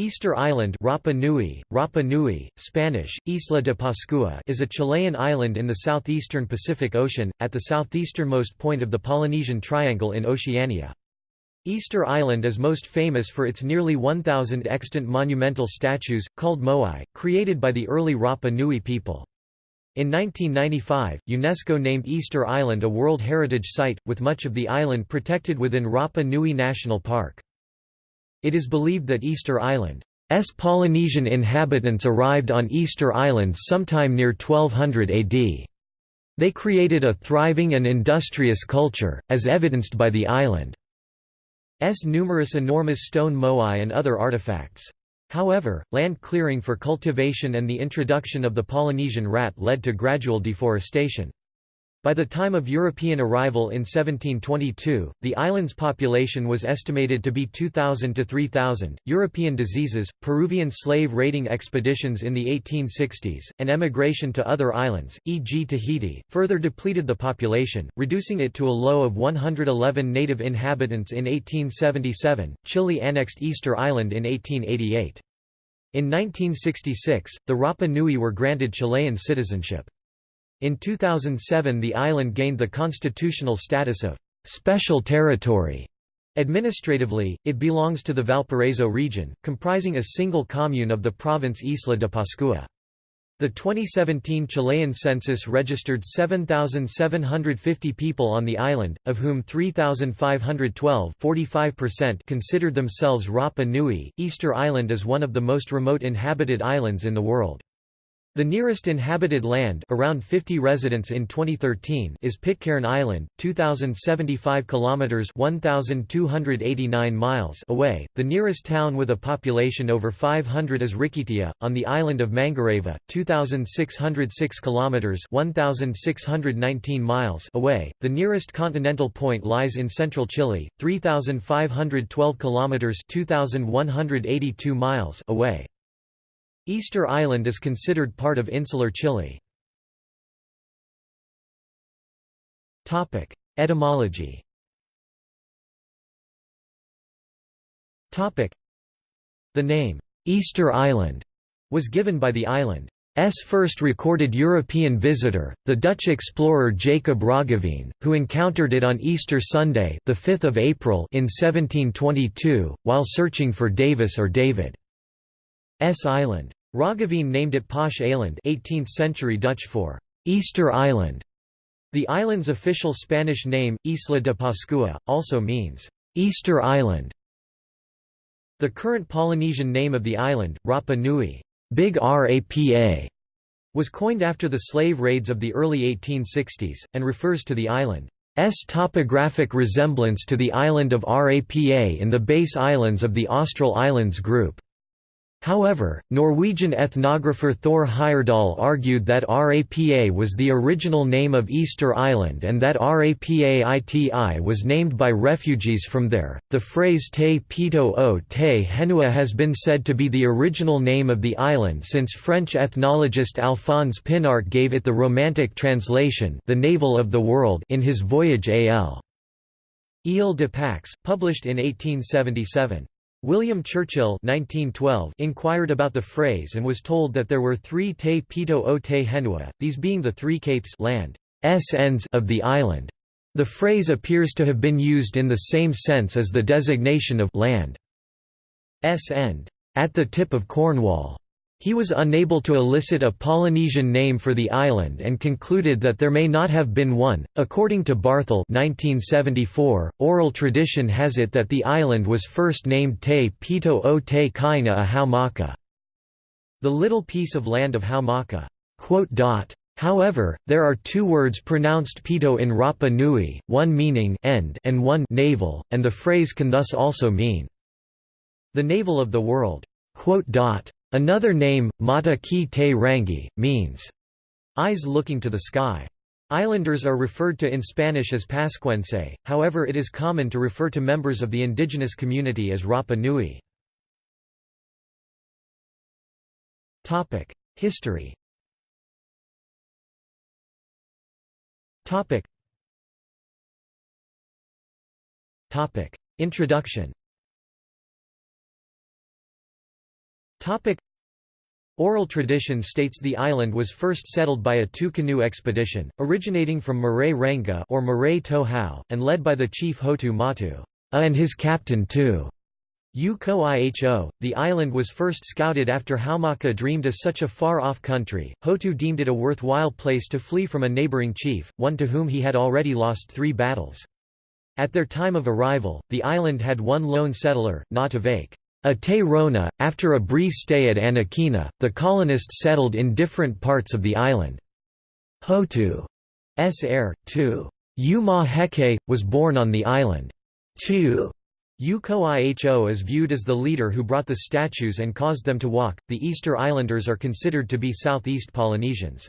Easter Island Rapa Nui, Rapa Nui, Spanish, Isla de Pascua is a Chilean island in the southeastern Pacific Ocean, at the southeasternmost point of the Polynesian Triangle in Oceania. Easter Island is most famous for its nearly 1,000 extant monumental statues, called moai, created by the early Rapa Nui people. In 1995, UNESCO named Easter Island a World Heritage Site, with much of the island protected within Rapa Nui National Park. It is believed that Easter Island's Polynesian inhabitants arrived on Easter Island sometime near 1200 AD. They created a thriving and industrious culture, as evidenced by the island's numerous enormous stone moai and other artifacts. However, land clearing for cultivation and the introduction of the Polynesian rat led to gradual deforestation. By the time of European arrival in 1722, the island's population was estimated to be 2,000 to 3,000. European diseases, Peruvian slave raiding expeditions in the 1860s, and emigration to other islands, e.g., Tahiti, further depleted the population, reducing it to a low of 111 native inhabitants in 1877. Chile annexed Easter Island in 1888. In 1966, the Rapa Nui were granted Chilean citizenship. In 2007 the island gained the constitutional status of «special territory». Administratively, it belongs to the Valparaiso region, comprising a single commune of the province Isla de Pascua. The 2017 Chilean census registered 7,750 people on the island, of whom 3,512 considered themselves Rapa Nui. Easter Island is one of the most remote inhabited islands in the world. The nearest inhabited land around 50 residents in 2013 is Pitcairn Island, 2075 kilometers 1289 miles away. The nearest town with a population over 500 is Rikitea on the island of Mangareva, 2606 kilometers 1619 miles away. The nearest continental point lies in central Chile, 3512 kilometers 2182 miles away. Easter Island is considered part of insular Chile. Etymology The name, Easter Island, was given by the island's first recorded European visitor, the Dutch explorer Jacob Roggeveen, who encountered it on Easter Sunday the 5th of April in 1722, while searching for Davis or David's Island. Roggeveen named it Pasch Eiland 18th century Dutch for «Easter Island». The island's official Spanish name, Isla de Pascua, also means «Easter Island». The current Polynesian name of the island, Rapa Nui Big Rapa, was coined after the slave raids of the early 1860s, and refers to the island's topographic resemblance to the island of Rapa in the base islands of the Austral Islands group. However, Norwegian ethnographer Thor Heyerdahl argued that Rapa was the original name of Easter Island and that Rapaiti was named by refugees from there. The phrase Te Pito o Te Henua has been said to be the original name of the island since French ethnologist Alphonse Pinart gave it the Romantic translation, the navel of the world, in his Voyage al. Ile de Pax, published in 1877. William Churchill 1912 inquired about the phrase and was told that there were three te pito o te henua, these being the three capes land ends of the island. The phrase appears to have been used in the same sense as the designation of land s end at the tip of Cornwall. He was unable to elicit a Polynesian name for the island and concluded that there may not have been one. According to Barthel, 1974, oral tradition has it that the island was first named Te Pito o Te Kaina a Haumaka, the little piece of land of Haumaka. However, there are two words pronounced pito in Rapa Nui, one meaning end and one navel, and the phrase can thus also mean the navel of the world. Another name, Mata ki te rangi, means, eyes looking to the sky. Islanders are referred to in Spanish as Pascuense, however it is common to refer to members of the indigenous community as Rapa Nui. History Introduction Topic. Oral tradition states the island was first settled by a two-canoe expedition, originating from Marae Renga or Marae Tohau, and led by the chief Hotu Matu and his captain too. Uko Iho, the island was first scouted after Haumaka dreamed of such a far-off country, Hotu deemed it a worthwhile place to flee from a neighboring chief, one to whom he had already lost three battles. At their time of arrival, the island had one lone settler, Natavake. Ate Rona, after a brief stay at Anakena, the colonists settled in different parts of the island. Hotu's heir, too. Yuma Heke, was born on the island. Two. Uko Iho is viewed as the leader who brought the statues and caused them to walk. The Easter Islanders are considered to be Southeast Polynesians.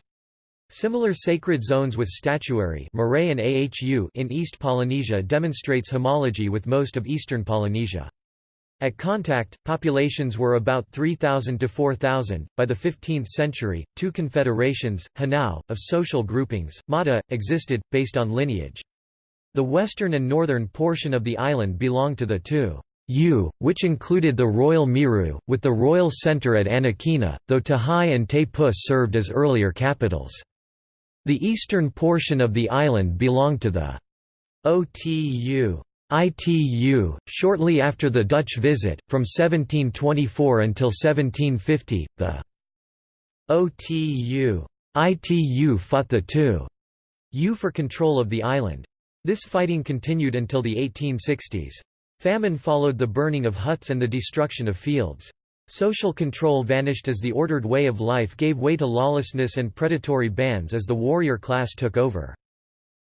Similar sacred zones with statuary in East Polynesia demonstrates homology with most of eastern Polynesia. At contact, populations were about 3,000 to 4,000. By the 15th century, two confederations, Hanau, of social groupings, Mata, existed, based on lineage. The western and northern portion of the island belonged to the two U, which included the Royal Miru, with the royal centre at Anakena, though Tahai and Te Pus served as earlier capitals. The eastern portion of the island belonged to the Otu. ITU, shortly after the Dutch visit, from 1724 until 1750, the OTU ITU fought the two U for control of the island. This fighting continued until the 1860s. Famine followed the burning of huts and the destruction of fields. Social control vanished as the ordered way of life gave way to lawlessness and predatory bands as the warrior class took over.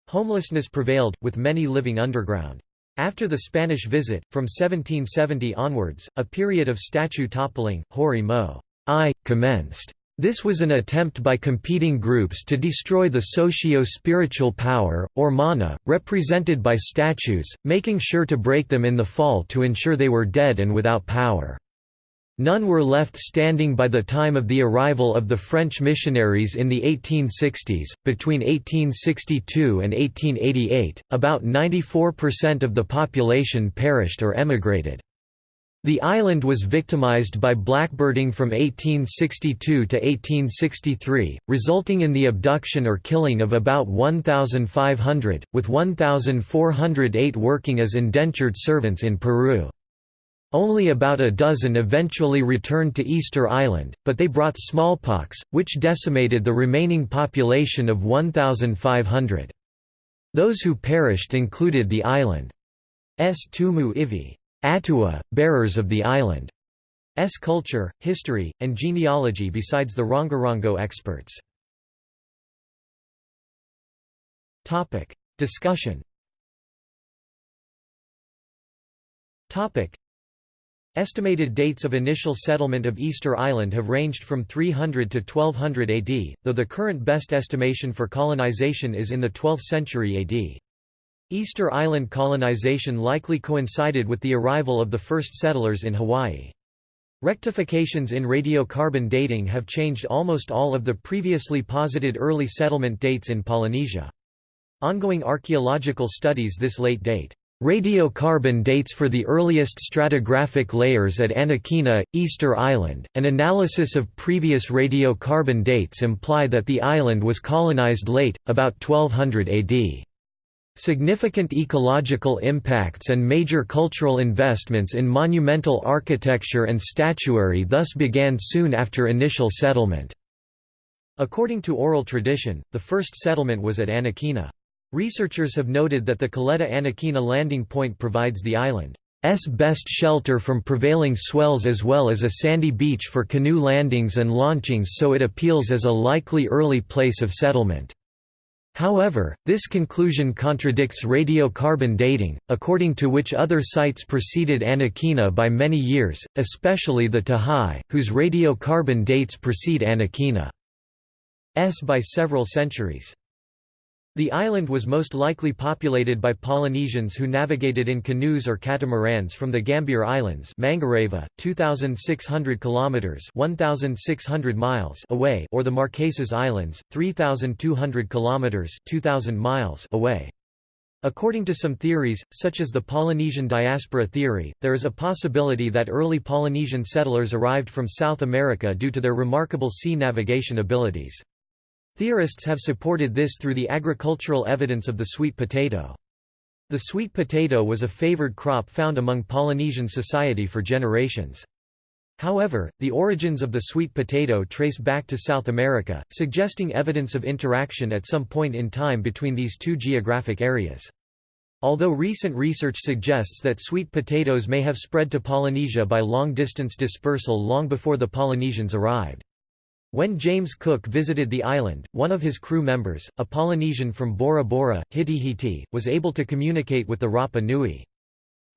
Homelessness prevailed, with many living underground. After the Spanish visit, from 1770 onwards, a period of statue toppling, hori mo I, commenced. This was an attempt by competing groups to destroy the socio-spiritual power, or mana, represented by statues, making sure to break them in the fall to ensure they were dead and without power. None were left standing by the time of the arrival of the French missionaries in the 1860s. Between 1862 and 1888, about 94% of the population perished or emigrated. The island was victimized by blackbirding from 1862 to 1863, resulting in the abduction or killing of about 1,500, with 1,408 working as indentured servants in Peru. Only about a dozen eventually returned to Easter Island, but they brought smallpox, which decimated the remaining population of 1,500. Those who perished included the island's Tumu Ivi Atua, bearers of the island's culture, history, and genealogy besides the Rongorongo experts. Discussion Estimated dates of initial settlement of Easter Island have ranged from 300 to 1200 AD, though the current best estimation for colonization is in the 12th century AD. Easter Island colonization likely coincided with the arrival of the first settlers in Hawaii. Rectifications in radiocarbon dating have changed almost all of the previously posited early settlement dates in Polynesia. Ongoing archaeological studies this late date Radiocarbon dates for the earliest stratigraphic layers at Anakena, Easter Island. An analysis of previous radiocarbon dates imply that the island was colonized late, about 1200 AD. Significant ecological impacts and major cultural investments in monumental architecture and statuary thus began soon after initial settlement. According to oral tradition, the first settlement was at Anakena. Researchers have noted that the Caleta Anakena landing point provides the island's best shelter from prevailing swells as well as a sandy beach for canoe landings and launchings so it appeals as a likely early place of settlement. However, this conclusion contradicts radiocarbon dating, according to which other sites preceded Anakena by many years, especially the Tahai, whose radiocarbon dates precede Anakena's by several centuries. The island was most likely populated by Polynesians who navigated in canoes or catamarans from the Gambier Islands, Mangareva, 2600 kilometers, 1600 miles away, or the Marquesas Islands, 3200 kilometers, 2000 miles away. According to some theories, such as the Polynesian diaspora theory, there is a possibility that early Polynesian settlers arrived from South America due to their remarkable sea navigation abilities. Theorists have supported this through the agricultural evidence of the sweet potato. The sweet potato was a favored crop found among Polynesian society for generations. However, the origins of the sweet potato trace back to South America, suggesting evidence of interaction at some point in time between these two geographic areas. Although recent research suggests that sweet potatoes may have spread to Polynesia by long-distance dispersal long before the Polynesians arrived. When James Cook visited the island, one of his crew members, a Polynesian from Bora Bora, Hitihiti, was able to communicate with the Rapa Nui.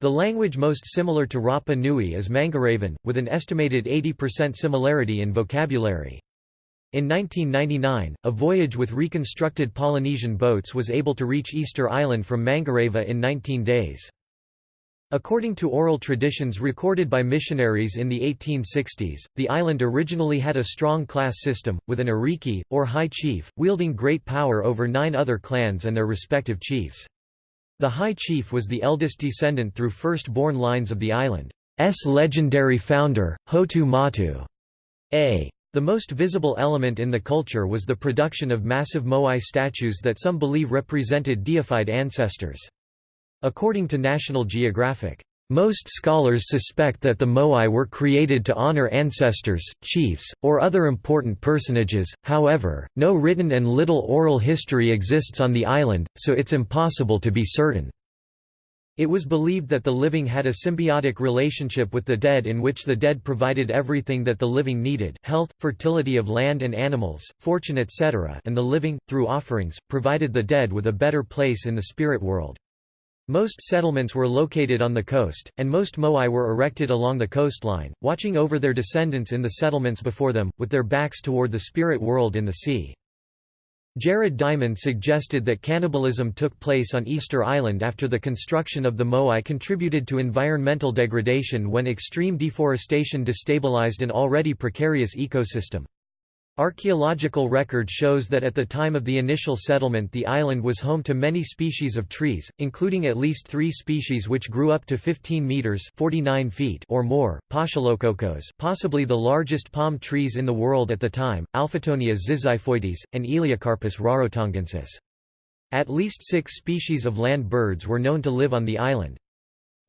The language most similar to Rapa Nui is Mangarevan, with an estimated 80% similarity in vocabulary. In 1999, a voyage with reconstructed Polynesian boats was able to reach Easter Island from Mangareva in 19 days. According to oral traditions recorded by missionaries in the 1860s, the island originally had a strong class system, with an ariki, or high chief, wielding great power over nine other clans and their respective chiefs. The High Chief was the eldest descendant through first-born lines of the island's legendary founder, Hotu Matu. A. The most visible element in the culture was the production of massive moai statues that some believe represented deified ancestors. According to National Geographic, most scholars suspect that the moai were created to honor ancestors, chiefs, or other important personages, however, no written and little oral history exists on the island, so it's impossible to be certain. It was believed that the living had a symbiotic relationship with the dead in which the dead provided everything that the living needed health, fertility of land and animals, fortune etc. and the living, through offerings, provided the dead with a better place in the spirit world. Most settlements were located on the coast, and most moai were erected along the coastline, watching over their descendants in the settlements before them, with their backs toward the spirit world in the sea. Jared Diamond suggested that cannibalism took place on Easter Island after the construction of the moai contributed to environmental degradation when extreme deforestation destabilized an already precarious ecosystem. Archaeological record shows that at the time of the initial settlement the island was home to many species of trees, including at least three species which grew up to 15 meters 49 feet or more, Paschalococos possibly the largest palm trees in the world at the time, Alphitonia zizyphoides, and Elaeocarpus rarotongensis. At least six species of land birds were known to live on the island.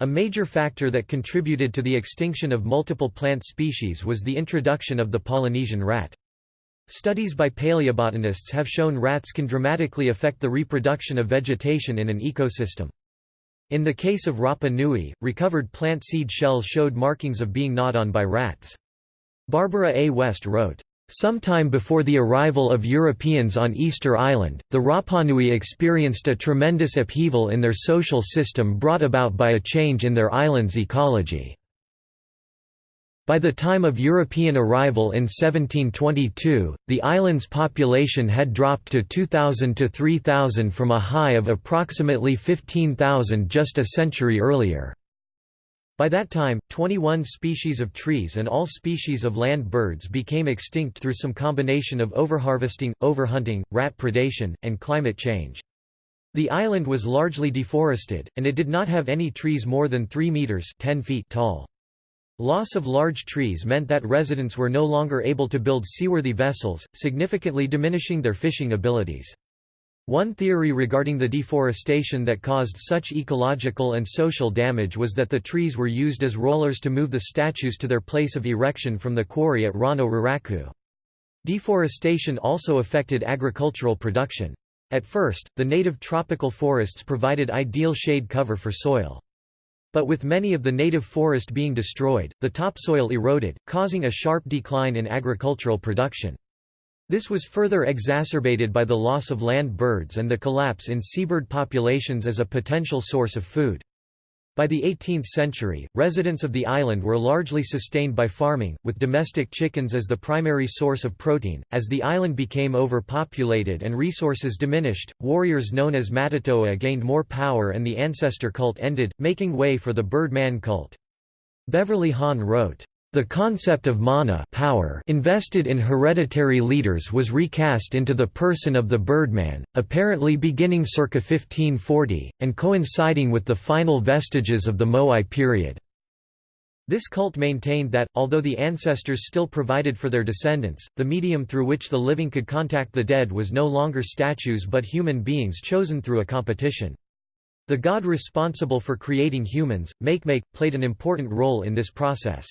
A major factor that contributed to the extinction of multiple plant species was the introduction of the Polynesian rat. Studies by paleobotanists have shown rats can dramatically affect the reproduction of vegetation in an ecosystem. In the case of Rapa Nui, recovered plant seed shells showed markings of being gnawed on by rats. Barbara A. West wrote, Sometime before the arrival of Europeans on Easter Island, the Rapanui experienced a tremendous upheaval in their social system brought about by a change in their island's ecology. By the time of European arrival in 1722, the island's population had dropped to 2,000 to 3,000 from a high of approximately 15,000 just a century earlier. By that time, 21 species of trees and all species of land birds became extinct through some combination of overharvesting, overhunting, rat predation, and climate change. The island was largely deforested, and it did not have any trees more than 3 meters 10 feet tall. Loss of large trees meant that residents were no longer able to build seaworthy vessels, significantly diminishing their fishing abilities. One theory regarding the deforestation that caused such ecological and social damage was that the trees were used as rollers to move the statues to their place of erection from the quarry at Rano Raraku. Deforestation also affected agricultural production. At first, the native tropical forests provided ideal shade cover for soil. But with many of the native forest being destroyed, the topsoil eroded, causing a sharp decline in agricultural production. This was further exacerbated by the loss of land birds and the collapse in seabird populations as a potential source of food. By the 18th century, residents of the island were largely sustained by farming, with domestic chickens as the primary source of protein. As the island became overpopulated and resources diminished, warriors known as Matatoa gained more power and the ancestor cult ended, making way for the Birdman cult. Beverly Haun wrote, The concept of mana power invested in hereditary leaders was recast into the person of the Birdman, apparently beginning circa 1540, and coinciding with the final vestiges of the Moai period. This cult maintained that, although the ancestors still provided for their descendants, the medium through which the living could contact the dead was no longer statues but human beings chosen through a competition. The god responsible for creating humans, Makemake, played an important role in this process.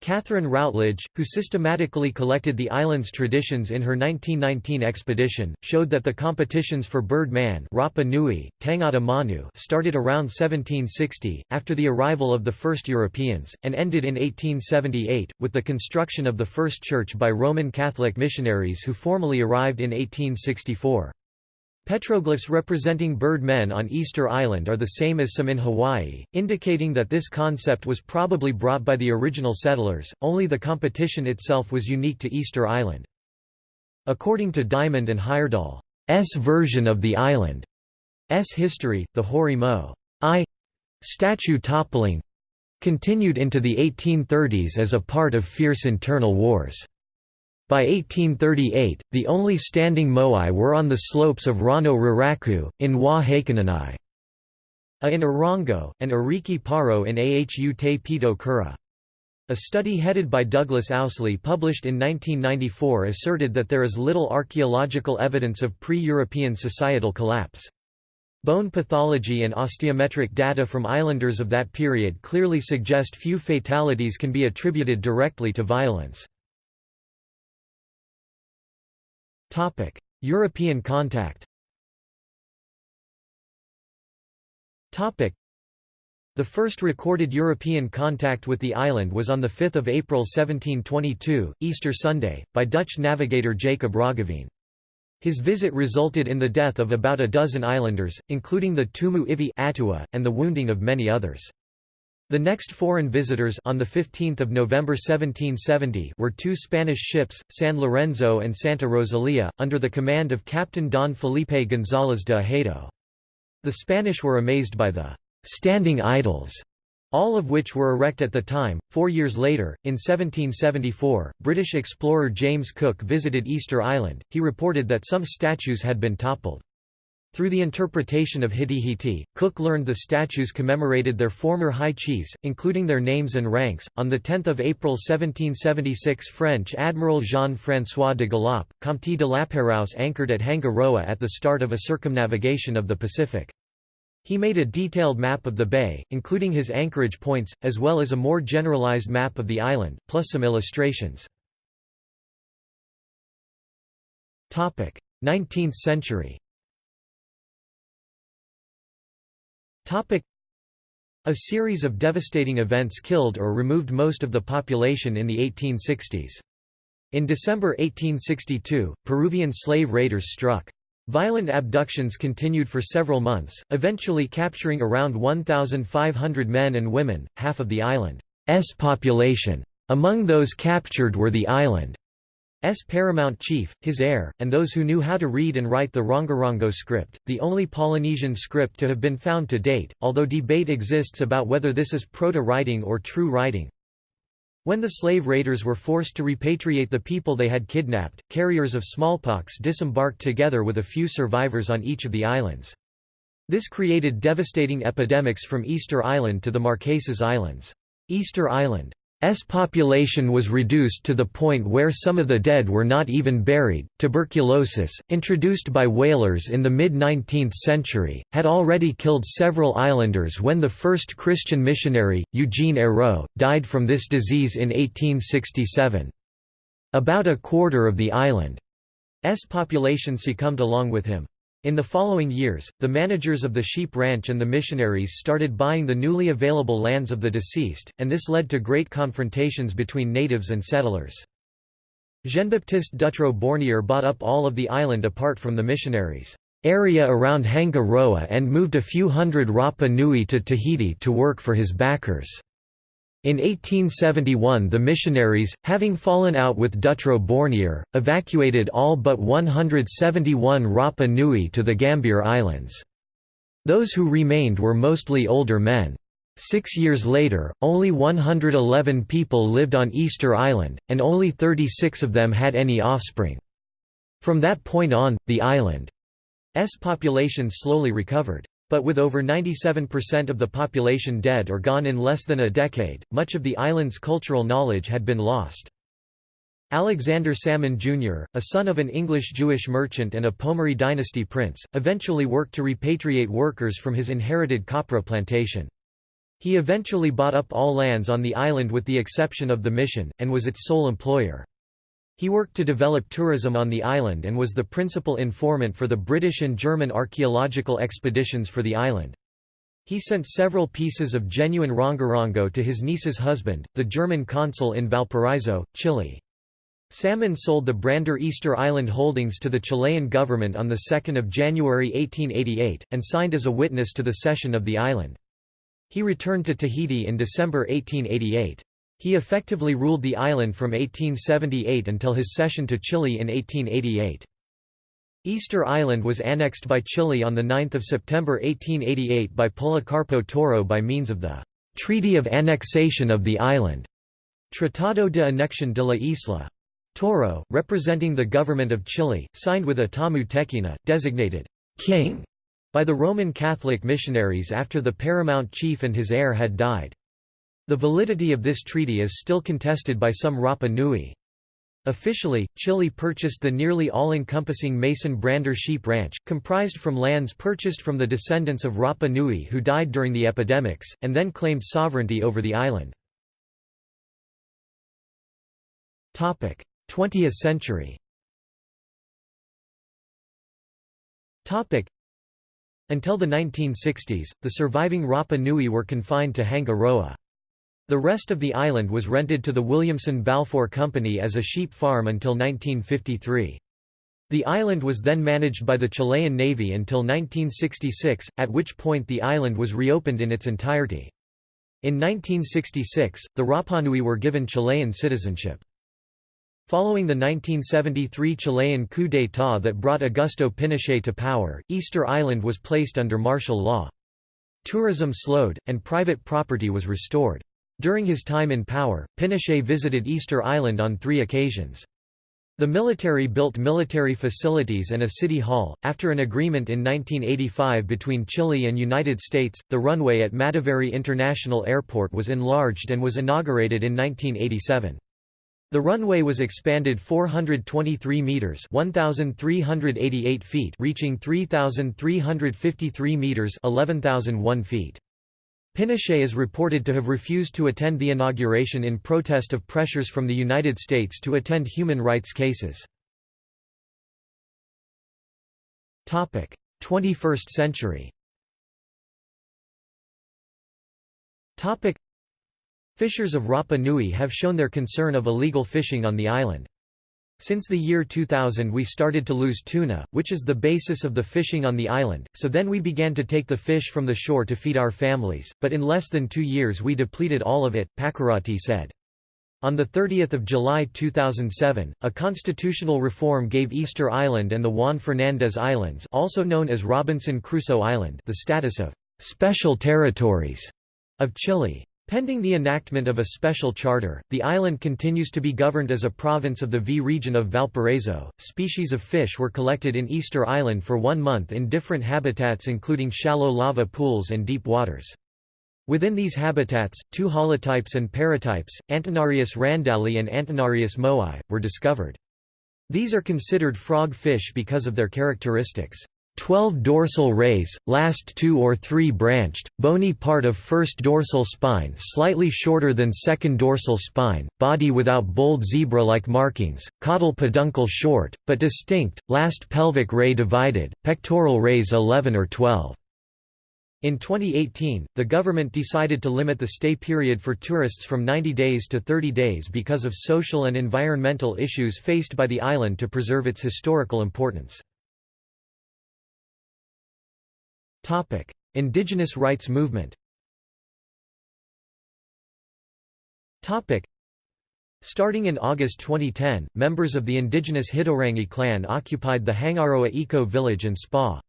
Catherine Routledge, who systematically collected the island's traditions in her 1919 expedition, showed that the competitions for Bird Man Rapa Nui, Tangata Manu started around 1760, after the arrival of the first Europeans, and ended in 1878, with the construction of the first church by Roman Catholic missionaries who formally arrived in 1864. Petroglyphs representing bird men on Easter Island are the same as some in Hawaii, indicating that this concept was probably brought by the original settlers, only the competition itself was unique to Easter Island. According to Diamond and Heyerdahl's version of the island's history, the Hori Mo I statue toppling continued into the 1830s as a part of fierce internal wars. By 1838, the only standing moai were on the slopes of Rano Raraku, in Wa Hakananai. A in Orongo, and Ariki Paro in Ahu Te Pito Kura. A study headed by Douglas Owsley published in 1994 asserted that there is little archaeological evidence of pre-European societal collapse. Bone pathology and osteometric data from islanders of that period clearly suggest few fatalities can be attributed directly to violence. Topic: European contact. Topic: The first recorded European contact with the island was on 5 April 1722, Easter Sunday, by Dutch navigator Jacob Roggeveen. His visit resulted in the death of about a dozen islanders, including the Tumu Ivi Atua, and the wounding of many others. The next foreign visitors on 15 November 1770 were two Spanish ships, San Lorenzo and Santa Rosalia, under the command of Captain Don Felipe González de Ahedo. The Spanish were amazed by the «standing idols», all of which were erect at the time. Four years later, in 1774, British explorer James Cook visited Easter Island, he reported that some statues had been toppled. Through the interpretation of Hitihiti, Cook learned the statues commemorated their former high chiefs, including their names and ranks. On 10 April 1776, French Admiral Jean François de Galaup, Comte de Lapérouse anchored at Hanga Roa at the start of a circumnavigation of the Pacific. He made a detailed map of the bay, including his anchorage points, as well as a more generalized map of the island, plus some illustrations. 19th century A series of devastating events killed or removed most of the population in the 1860s. In December 1862, Peruvian slave raiders struck. Violent abductions continued for several months, eventually capturing around 1,500 men and women, half of the island's population. Among those captured were the island S paramount chief, his heir, and those who knew how to read and write the Rongorongo script, the only Polynesian script to have been found to date, although debate exists about whether this is proto-writing or true writing. When the slave raiders were forced to repatriate the people they had kidnapped, carriers of smallpox disembarked together with a few survivors on each of the islands. This created devastating epidemics from Easter Island to the Marquesas Islands. Easter Island S population was reduced to the point where some of the dead were not even buried. Tuberculosis, introduced by whalers in the mid 19th century, had already killed several islanders when the first Christian missionary, Eugene Eyraud, died from this disease in 1867. About a quarter of the island's population succumbed along with him. In the following years, the managers of the sheep ranch and the missionaries started buying the newly available lands of the deceased, and this led to great confrontations between natives and settlers. Jean-Baptiste Dutrou Bornier bought up all of the island apart from the missionaries' area around Hanga Roa and moved a few hundred Rapa Nui to Tahiti to work for his backers. In 1871 the missionaries, having fallen out with Dutrou Bornier, evacuated all but 171 Rapa Nui to the Gambier Islands. Those who remained were mostly older men. Six years later, only 111 people lived on Easter Island, and only 36 of them had any offspring. From that point on, the island's population slowly recovered. But with over 97% of the population dead or gone in less than a decade, much of the island's cultural knowledge had been lost. Alexander Salmon Jr., a son of an English Jewish merchant and a Pomare dynasty prince, eventually worked to repatriate workers from his inherited copra plantation. He eventually bought up all lands on the island with the exception of the mission, and was its sole employer. He worked to develop tourism on the island and was the principal informant for the British and German archaeological expeditions for the island. He sent several pieces of genuine rongorongo to his niece's husband, the German consul in Valparaiso, Chile. Salmon sold the Brander Easter Island holdings to the Chilean government on 2 January 1888, and signed as a witness to the cession of the island. He returned to Tahiti in December 1888. He effectively ruled the island from 1878 until his cession to Chile in 1888. Easter Island was annexed by Chile on 9 September 1888 by Policarpo Toro by means of the «Treaty of Annexation of the Island» Tratado de Anexión de la Isla. Toro, representing the government of Chile, signed with Atamu Tekina, designated «king» by the Roman Catholic missionaries after the paramount chief and his heir had died. The validity of this treaty is still contested by some Rapa Nui. Officially, Chile purchased the nearly all-encompassing Mason Brander sheep ranch, comprised from lands purchased from the descendants of Rapa Nui who died during the epidemics, and then claimed sovereignty over the island. 20th century until the 1960s, the surviving Rapa Nui were confined to Hanga Roa. The rest of the island was rented to the Williamson Balfour Company as a sheep farm until 1953. The island was then managed by the Chilean Navy until 1966, at which point the island was reopened in its entirety. In 1966, the Rapanui were given Chilean citizenship. Following the 1973 Chilean coup d'état that brought Augusto Pinochet to power, Easter Island was placed under martial law. Tourism slowed, and private property was restored. During his time in power, Pinochet visited Easter Island on three occasions. The military built military facilities and a city hall. After an agreement in 1985 between Chile and United States, the runway at Mataveri International Airport was enlarged and was inaugurated in 1987. The runway was expanded 423 meters, 1388 feet, reaching 3353 meters, 11001 feet. Pinochet is reported to have refused to attend the inauguration in protest of pressures from the United States to attend human rights cases. 21st century Fishers of Rapa Nui have shown their concern of illegal fishing on the island. Since the year 2000 we started to lose tuna, which is the basis of the fishing on the island, so then we began to take the fish from the shore to feed our families, but in less than two years we depleted all of it, Pakurati said. On 30 July 2007, a constitutional reform gave Easter Island and the Juan Fernandez Islands also known as Robinson Crusoe Island the status of «special territories» of Chile. Pending the enactment of a special charter, the island continues to be governed as a province of the V region of Valparaiso. Species of fish were collected in Easter Island for one month in different habitats including shallow lava pools and deep waters. Within these habitats, two holotypes and paratypes, Antennarius randalli and Antennarius moai, were discovered. These are considered frog fish because of their characteristics. 12 dorsal rays, last two or three branched, bony part of first dorsal spine slightly shorter than second dorsal spine, body without bold zebra-like markings, caudal peduncle short, but distinct, last pelvic ray divided, pectoral rays 11 or 12. In 2018, the government decided to limit the stay period for tourists from 90 days to 30 days because of social and environmental issues faced by the island to preserve its historical importance. Indigenous rights movement Topic: Starting in August 2010, members of the indigenous Hitorangi clan occupied the Hangaroa eco-village and spa.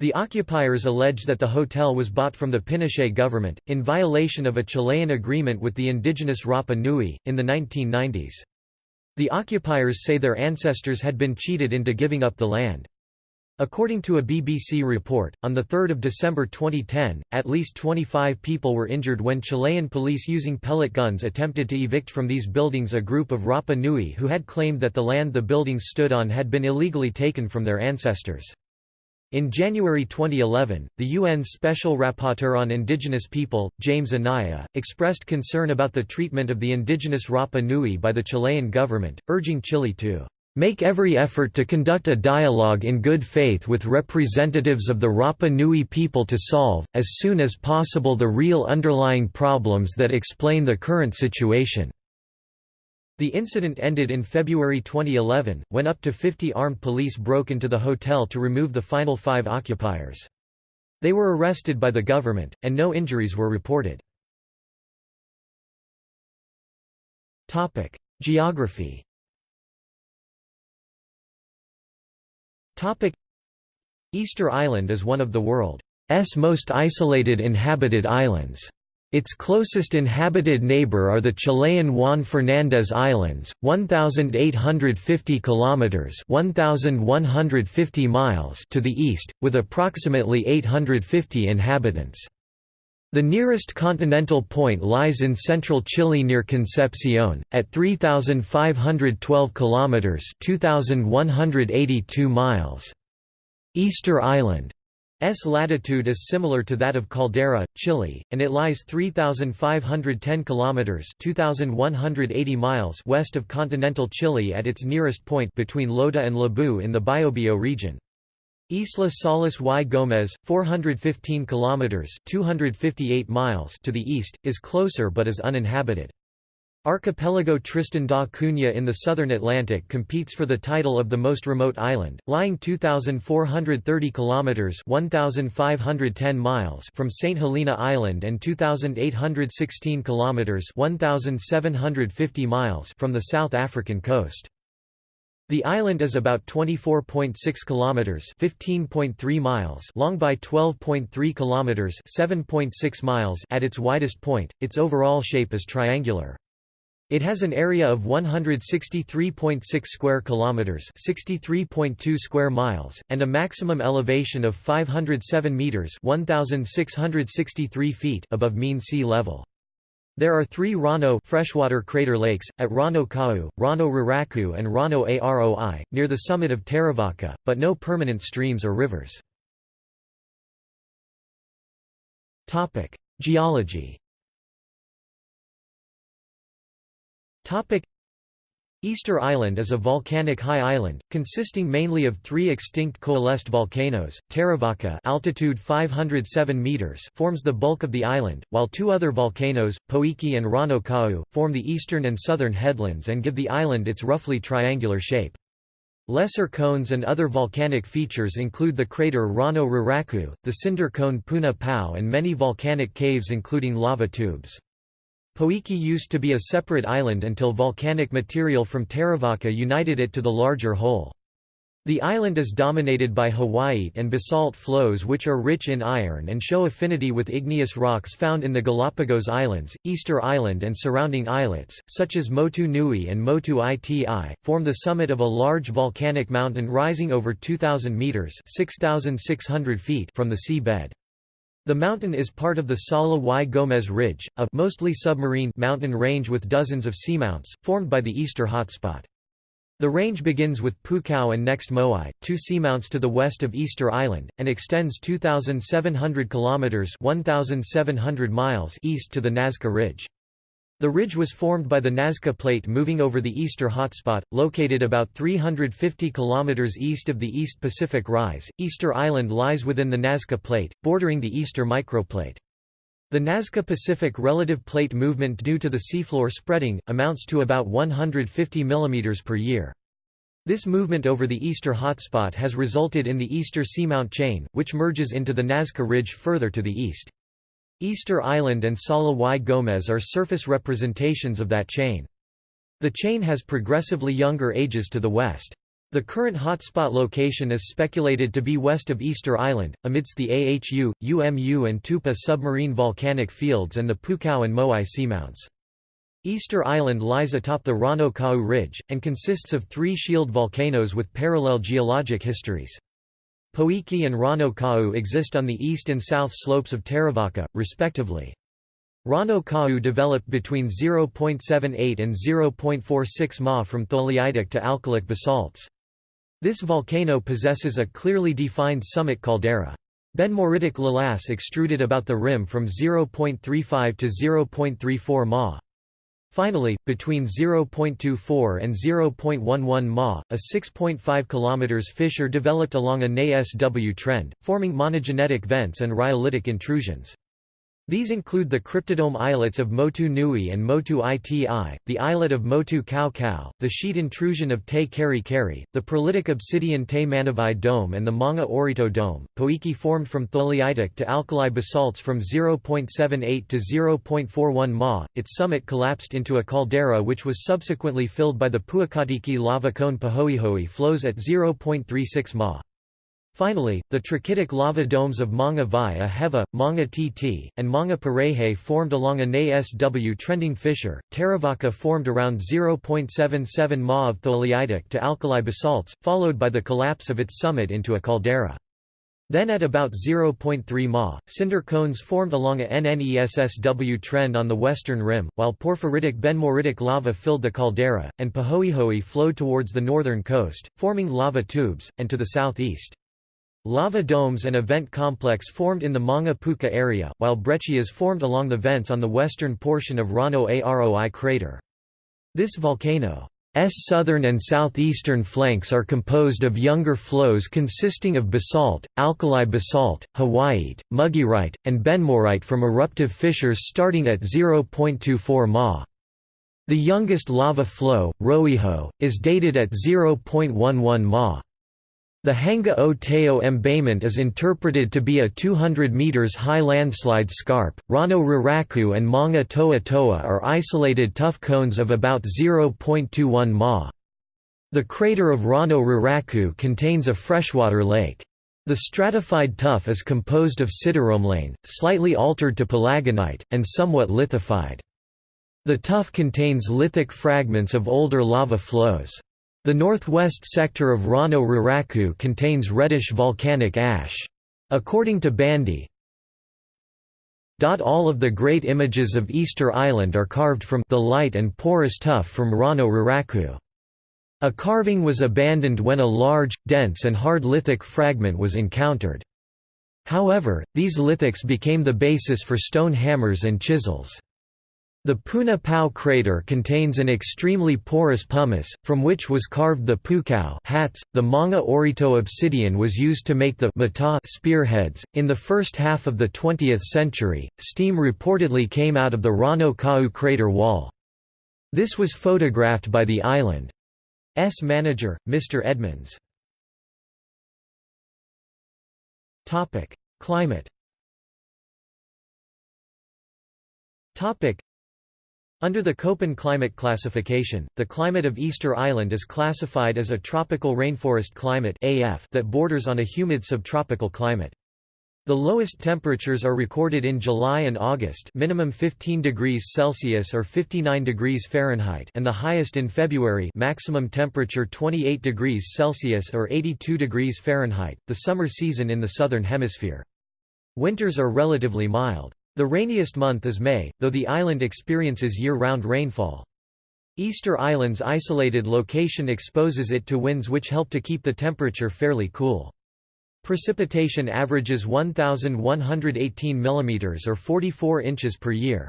The occupiers allege that the hotel was bought from the Pinochet government, in violation of a Chilean agreement with the indigenous Rapa Nui, in the 1990s. The occupiers say their ancestors had been cheated into giving up the land. According to a BBC report, on 3 December 2010, at least 25 people were injured when Chilean police using pellet guns attempted to evict from these buildings a group of Rapa Nui who had claimed that the land the buildings stood on had been illegally taken from their ancestors. In January 2011, the UN Special Rapporteur on Indigenous People, James Anaya, expressed concern about the treatment of the indigenous Rapa Nui by the Chilean government, urging Chile to make every effort to conduct a dialogue in good faith with representatives of the Rapa Nui people to solve, as soon as possible the real underlying problems that explain the current situation." The incident ended in February 2011, when up to 50 armed police broke into the hotel to remove the final five occupiers. They were arrested by the government, and no injuries were reported. Geography Easter Island is one of the world's most isolated inhabited islands. Its closest inhabited neighbor are the Chilean Juan Fernández Islands, 1850 kilometers, 1150 miles to the east, with approximately 850 inhabitants. The nearest continental point lies in central Chile near Concepcion at 3512 kilometers, 2182 miles. Easter Island S latitude is similar to that of Caldera, Chile, and it lies 3510 kilometers (2180 miles) west of continental Chile at its nearest point between Lota and Lebu in the Biobío region. Isla Salas y Gómez, 415 kilometers (258 miles) to the east, is closer but is uninhabited. Archipelago Tristan da Cunha in the southern Atlantic competes for the title of the most remote island, lying 2430 kilometers (1510 miles) from St Helena Island and 2816 kilometers (1750 miles) from the South African coast. The island is about 24.6 kilometers (15.3 miles) long by 12.3 kilometers (7.6 miles) at its widest point. Its overall shape is triangular. It has an area of 163.6 square kilometers, 63.2 square miles, and a maximum elevation of 507 meters, 1663 feet above mean sea level. There are three Rano freshwater crater lakes, at Rano Kau, Rano Raraku and Rano Aroi, near the summit of Terevaka, but no permanent streams or rivers. Geology Easter Island is a volcanic high island, consisting mainly of three extinct coalesced volcanoes. Terevaka altitude 507 meters forms the bulk of the island, while two other volcanoes, Poike and Rano Kau, form the eastern and southern headlands and give the island its roughly triangular shape. Lesser cones and other volcanic features include the crater Rano Raraku, the cinder cone Puna Pau and many volcanic caves including lava tubes. Poike used to be a separate island until volcanic material from Terevaka united it to the larger whole. The island is dominated by hawaiite and basalt flows which are rich in iron and show affinity with igneous rocks found in the Galapagos Islands, Easter Island and surrounding islets, such as Motu Nui and Motu Iti, form the summit of a large volcanic mountain rising over 2,000 metres 6,600 feet from the sea bed. The mountain is part of the Sala y Gómez Ridge, a mostly submarine mountain range with dozens of seamounts, formed by the Easter hotspot. The range begins with Pukao and next Moai, two seamounts to the west of Easter Island, and extends 2,700 kilometers (1,700 miles) east to the Nazca Ridge. The ridge was formed by the Nazca Plate moving over the Easter hotspot, located about 350 km east of the East Pacific Rise. Easter Island lies within the Nazca Plate, bordering the Easter microplate. The Nazca Pacific relative plate movement due to the seafloor spreading, amounts to about 150 mm per year. This movement over the Easter hotspot has resulted in the Easter Seamount Chain, which merges into the Nazca Ridge further to the east. Easter Island and Sala y Gómez are surface representations of that chain. The chain has progressively younger ages to the west. The current hotspot location is speculated to be west of Easter Island, amidst the AHU, UMU and Tupa submarine volcanic fields and the Pukao and Moai seamounts. Easter Island lies atop the Rano Kau Ridge, and consists of three shield volcanoes with parallel geologic histories. Poike and Rano Kau exist on the east and south slopes of Terevaka, respectively. Rano Kau developed between 0.78 and 0.46 ma from tholeiitic to alkalic basalts. This volcano possesses a clearly defined summit caldera. Benmoreitic lavas extruded about the rim from 0.35 to 0.34 ma. Finally, between 0.24 and 0.11 ma, a 6.5 km fissure developed along a NASW trend, forming monogenetic vents and rhyolitic intrusions. These include the cryptodome islets of Motu Nui and Motu Iti, the islet of Motu Kau Kau, the sheet intrusion of Te Keri Keri, the prolitic obsidian Te Manavai Dome and the Manga Orito Dome. Poike formed from tholeiitic to alkali basalts from 0.78 to 0.41 ma. Its summit collapsed into a caldera which was subsequently filled by the Puakatiki lava cone Pahoehoe flows at 0.36 ma. Finally, the trachytic lava domes of Manga Vai Aheva, Manga Tt, and Manga Parehe formed along a NASW trending fissure. Terevaka formed around 0.77 ma of tholeiitic to alkali basalts, followed by the collapse of its summit into a caldera. Then at about 0.3 ma, cinder cones formed along a NNESSW trend on the western rim, while porphyritic benmoreitic lava filled the caldera, and Pahoehoe flowed towards the northern coast, forming lava tubes, and to the southeast. Lava domes and a vent complex formed in the Manga Puka area, while breccias formed along the vents on the western portion of Rano Aroi crater. This volcano's southern and southeastern flanks are composed of younger flows consisting of basalt, alkali basalt, hawaiite, mugearite, and benmorite from eruptive fissures starting at 0.24 ma. The youngest lava flow, Roiho, is dated at 0.11 ma. The Hanga o Teo embayment is interpreted to be a 200 meters high landslide scarp. Rano Raraku and Manga Toa Toa are isolated tuff cones of about 0.21 ma. The crater of Rano Raraku contains a freshwater lake. The stratified tuff is composed of sideromelane, slightly altered to palagonite, and somewhat lithified. The tuff contains lithic fragments of older lava flows. The northwest sector of Rano Raraku contains reddish volcanic ash. According to Bandy, all of the great images of Easter Island are carved from the light and porous tuff from Rano Raraku. A carving was abandoned when a large, dense and hard lithic fragment was encountered. However, these lithics became the basis for stone hammers and chisels. The Puna Pau crater contains an extremely porous pumice, from which was carved the pukao hats. The Manga Orito obsidian was used to make the mata spearheads. In the first half of the 20th century, steam reportedly came out of the Rano Kau crater wall. This was photographed by the island's manager, Mr. Edmunds. Climate under the Köppen climate classification, the climate of Easter Island is classified as a tropical rainforest climate AF that borders on a humid subtropical climate. The lowest temperatures are recorded in July and August minimum 15 degrees Celsius or 59 degrees Fahrenheit and the highest in February maximum temperature 28 degrees Celsius or 82 degrees Fahrenheit, the summer season in the southern hemisphere. Winters are relatively mild. The rainiest month is May, though the island experiences year-round rainfall. Easter Island's isolated location exposes it to winds which help to keep the temperature fairly cool. Precipitation averages 1,118 mm or 44 inches per year.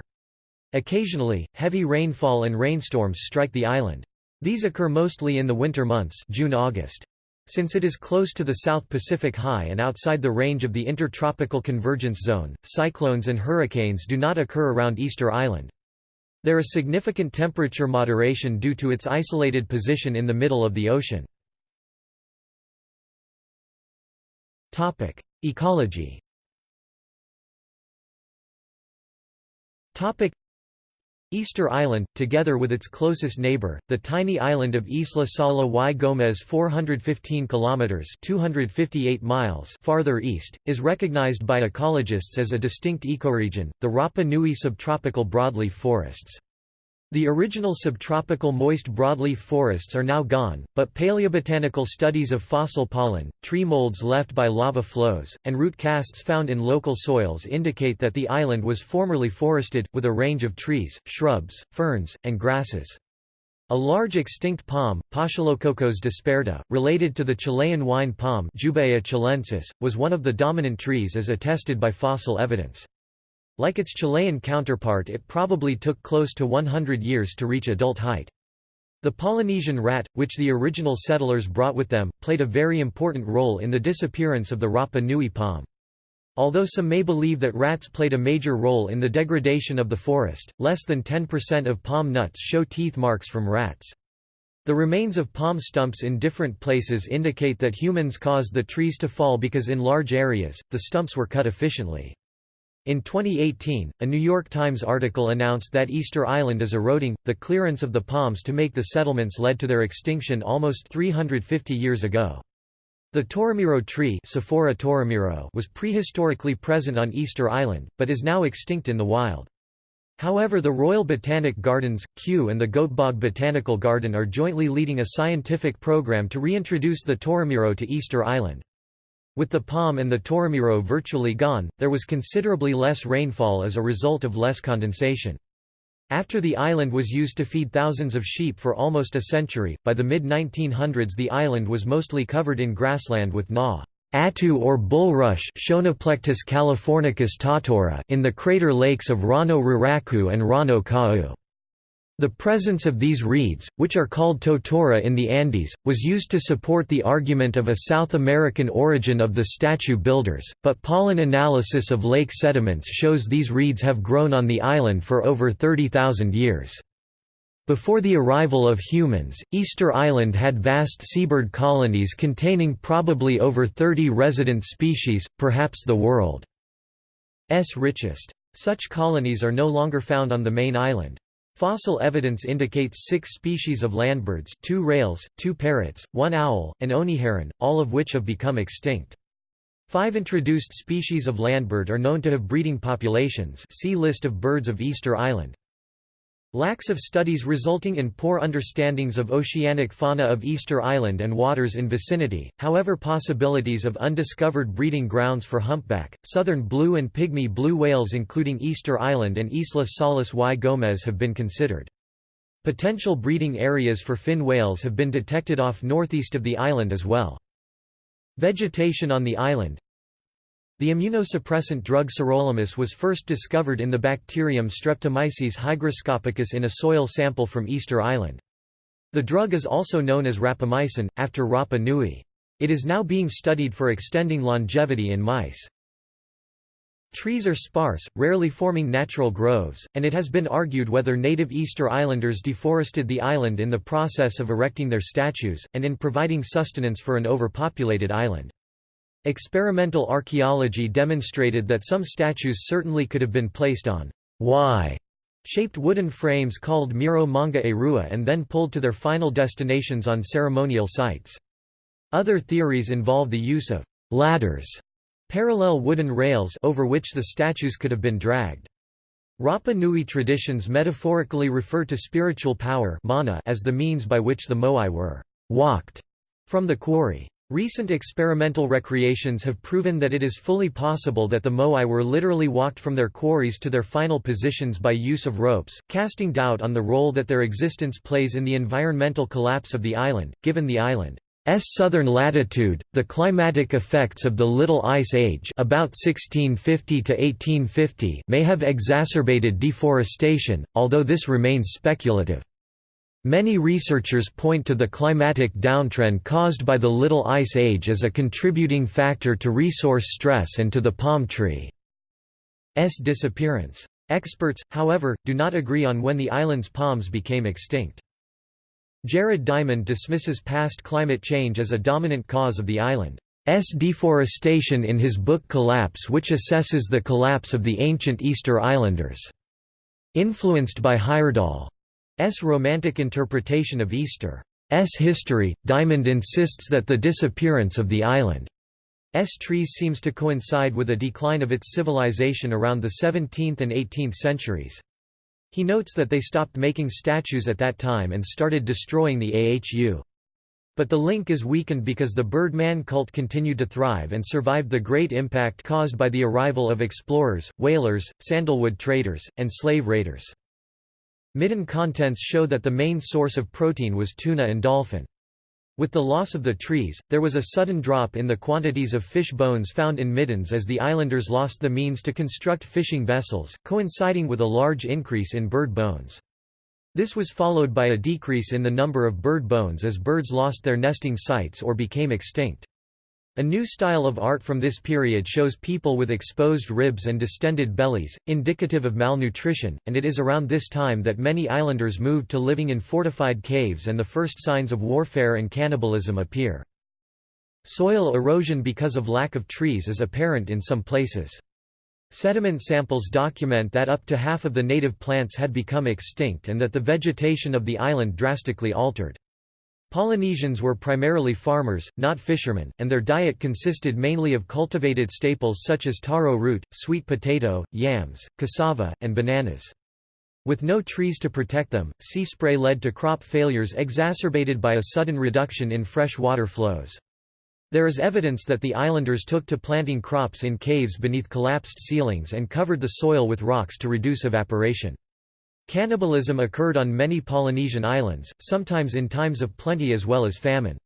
Occasionally, heavy rainfall and rainstorms strike the island. These occur mostly in the winter months June-August. Since it is close to the South Pacific High and outside the range of the Intertropical Convergence Zone, cyclones and hurricanes do not occur around Easter Island. There is significant temperature moderation due to its isolated position in the middle of the ocean. Ecology Easter Island, together with its closest neighbor, the tiny island of Isla Sala y Gómez 415 kilometers (258 miles) farther east, is recognized by ecologists as a distinct ecoregion, the Rapa Nui subtropical broadleaf forests. The original subtropical moist broadleaf forests are now gone, but paleobotanical studies of fossil pollen, tree molds left by lava flows, and root casts found in local soils indicate that the island was formerly forested, with a range of trees, shrubs, ferns, and grasses. A large extinct palm, Paschalococos disperta, related to the Chilean wine palm Jubaea chilensis, was one of the dominant trees as attested by fossil evidence. Like its Chilean counterpart it probably took close to 100 years to reach adult height. The Polynesian rat, which the original settlers brought with them, played a very important role in the disappearance of the Rapa Nui palm. Although some may believe that rats played a major role in the degradation of the forest, less than 10% of palm nuts show teeth marks from rats. The remains of palm stumps in different places indicate that humans caused the trees to fall because in large areas, the stumps were cut efficiently. In 2018, a New York Times article announced that Easter Island is eroding. The clearance of the palms to make the settlements led to their extinction almost 350 years ago. The Toromiro tree Toromiro was prehistorically present on Easter Island, but is now extinct in the wild. However the Royal Botanic Gardens, Kew and the Göteborg Botanical Garden are jointly leading a scientific program to reintroduce the Toromiro to Easter Island. With the palm and the Toromiro virtually gone, there was considerably less rainfall as a result of less condensation. After the island was used to feed thousands of sheep for almost a century, by the mid-1900s the island was mostly covered in grassland with gnaw atu or bulrush californicus tatora in the crater lakes of Rano Raraku and Rano Kau. The presence of these reeds, which are called totora in the Andes, was used to support the argument of a South American origin of the statue builders, but pollen analysis of lake sediments shows these reeds have grown on the island for over 30,000 years. Before the arrival of humans, Easter Island had vast seabird colonies containing probably over 30 resident species, perhaps the world's richest. Such colonies are no longer found on the main island. Fossil evidence indicates six species of landbirds two rails, two parrots, one owl, and oniheron, all of which have become extinct. Five introduced species of landbird are known to have breeding populations see List of birds of Easter Island. Lacks of studies resulting in poor understandings of oceanic fauna of Easter Island and waters in vicinity, however possibilities of undiscovered breeding grounds for humpback, southern blue and pygmy blue whales including Easter Island and Isla Salas y Gómez have been considered. Potential breeding areas for fin whales have been detected off northeast of the island as well. Vegetation on the island, the immunosuppressant drug sirolimus was first discovered in the bacterium Streptomyces hygroscopicus in a soil sample from Easter Island. The drug is also known as rapamycin, after Rapa Nui. It is now being studied for extending longevity in mice. Trees are sparse, rarely forming natural groves, and it has been argued whether native Easter Islanders deforested the island in the process of erecting their statues, and in providing sustenance for an overpopulated island. Experimental archaeology demonstrated that some statues certainly could have been placed on Y shaped wooden frames called Miro Manga e Rua and then pulled to their final destinations on ceremonial sites. Other theories involve the use of ladders, parallel wooden rails over which the statues could have been dragged. Rapa Nui traditions metaphorically refer to spiritual power mana as the means by which the moai were walked from the quarry. Recent experimental recreations have proven that it is fully possible that the moai were literally walked from their quarries to their final positions by use of ropes, casting doubt on the role that their existence plays in the environmental collapse of the island, given the island's southern latitude, the climatic effects of the Little Ice Age about 1650 to 1850 may have exacerbated deforestation, although this remains speculative. Many researchers point to the climatic downtrend caused by the Little Ice Age as a contributing factor to resource stress and to the palm tree's disappearance. Experts, however, do not agree on when the island's palms became extinct. Jared Diamond dismisses past climate change as a dominant cause of the island's deforestation in his book Collapse which assesses the collapse of the ancient Easter Islanders' Influenced by Heyerdahl's romantic interpretation of Easter's history, Diamond insists that the disappearance of the island's trees seems to coincide with a decline of its civilization around the 17th and 18th centuries. He notes that they stopped making statues at that time and started destroying the AHU. But the link is weakened because the Birdman cult continued to thrive and survived the great impact caused by the arrival of explorers, whalers, sandalwood traders, and slave raiders. Midden contents show that the main source of protein was tuna and dolphin. With the loss of the trees, there was a sudden drop in the quantities of fish bones found in middens as the islanders lost the means to construct fishing vessels, coinciding with a large increase in bird bones. This was followed by a decrease in the number of bird bones as birds lost their nesting sites or became extinct. A new style of art from this period shows people with exposed ribs and distended bellies, indicative of malnutrition, and it is around this time that many islanders moved to living in fortified caves and the first signs of warfare and cannibalism appear. Soil erosion because of lack of trees is apparent in some places. Sediment samples document that up to half of the native plants had become extinct and that the vegetation of the island drastically altered. Polynesians were primarily farmers, not fishermen, and their diet consisted mainly of cultivated staples such as taro root, sweet potato, yams, cassava, and bananas. With no trees to protect them, sea spray led to crop failures exacerbated by a sudden reduction in fresh water flows. There is evidence that the islanders took to planting crops in caves beneath collapsed ceilings and covered the soil with rocks to reduce evaporation. Cannibalism occurred on many Polynesian islands, sometimes in times of plenty as well as famine.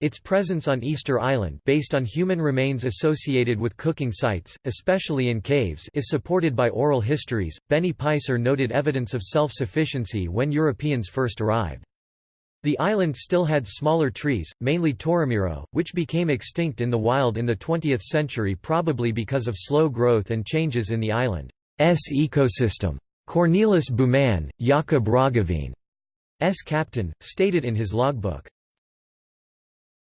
Its presence on Easter Island based on human remains associated with cooking sites, especially in caves is supported by oral histories. Benny Peiser noted evidence of self-sufficiency when Europeans first arrived. The island still had smaller trees, mainly Toromiro, which became extinct in the wild in the 20th century probably because of slow growth and changes in the island's ecosystem. Cornelis Bouman, Jacob Roggeveen's captain, stated in his logbook,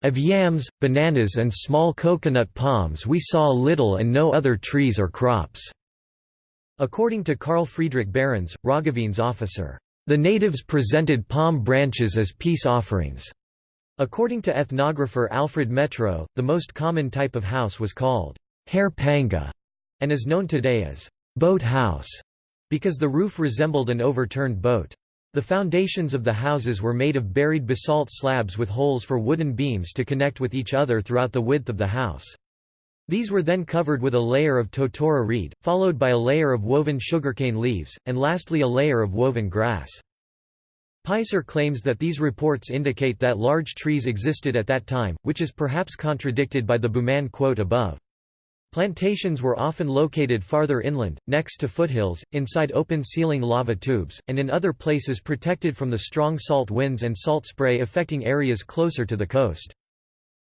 of yams, bananas and small coconut palms we saw little and no other trees or crops." According to Carl Friedrich Behrens, Roggeveen's officer, the natives presented palm branches as peace offerings. According to ethnographer Alfred Métraux, the most common type of house was called hare panga and is known today as boat house because the roof resembled an overturned boat. The foundations of the houses were made of buried basalt slabs with holes for wooden beams to connect with each other throughout the width of the house. These were then covered with a layer of totora reed, followed by a layer of woven sugarcane leaves, and lastly a layer of woven grass. Peiser claims that these reports indicate that large trees existed at that time, which is perhaps contradicted by the Bouman quote above. Plantations were often located farther inland, next to foothills, inside open-ceiling lava tubes, and in other places protected from the strong salt winds and salt spray affecting areas closer to the coast.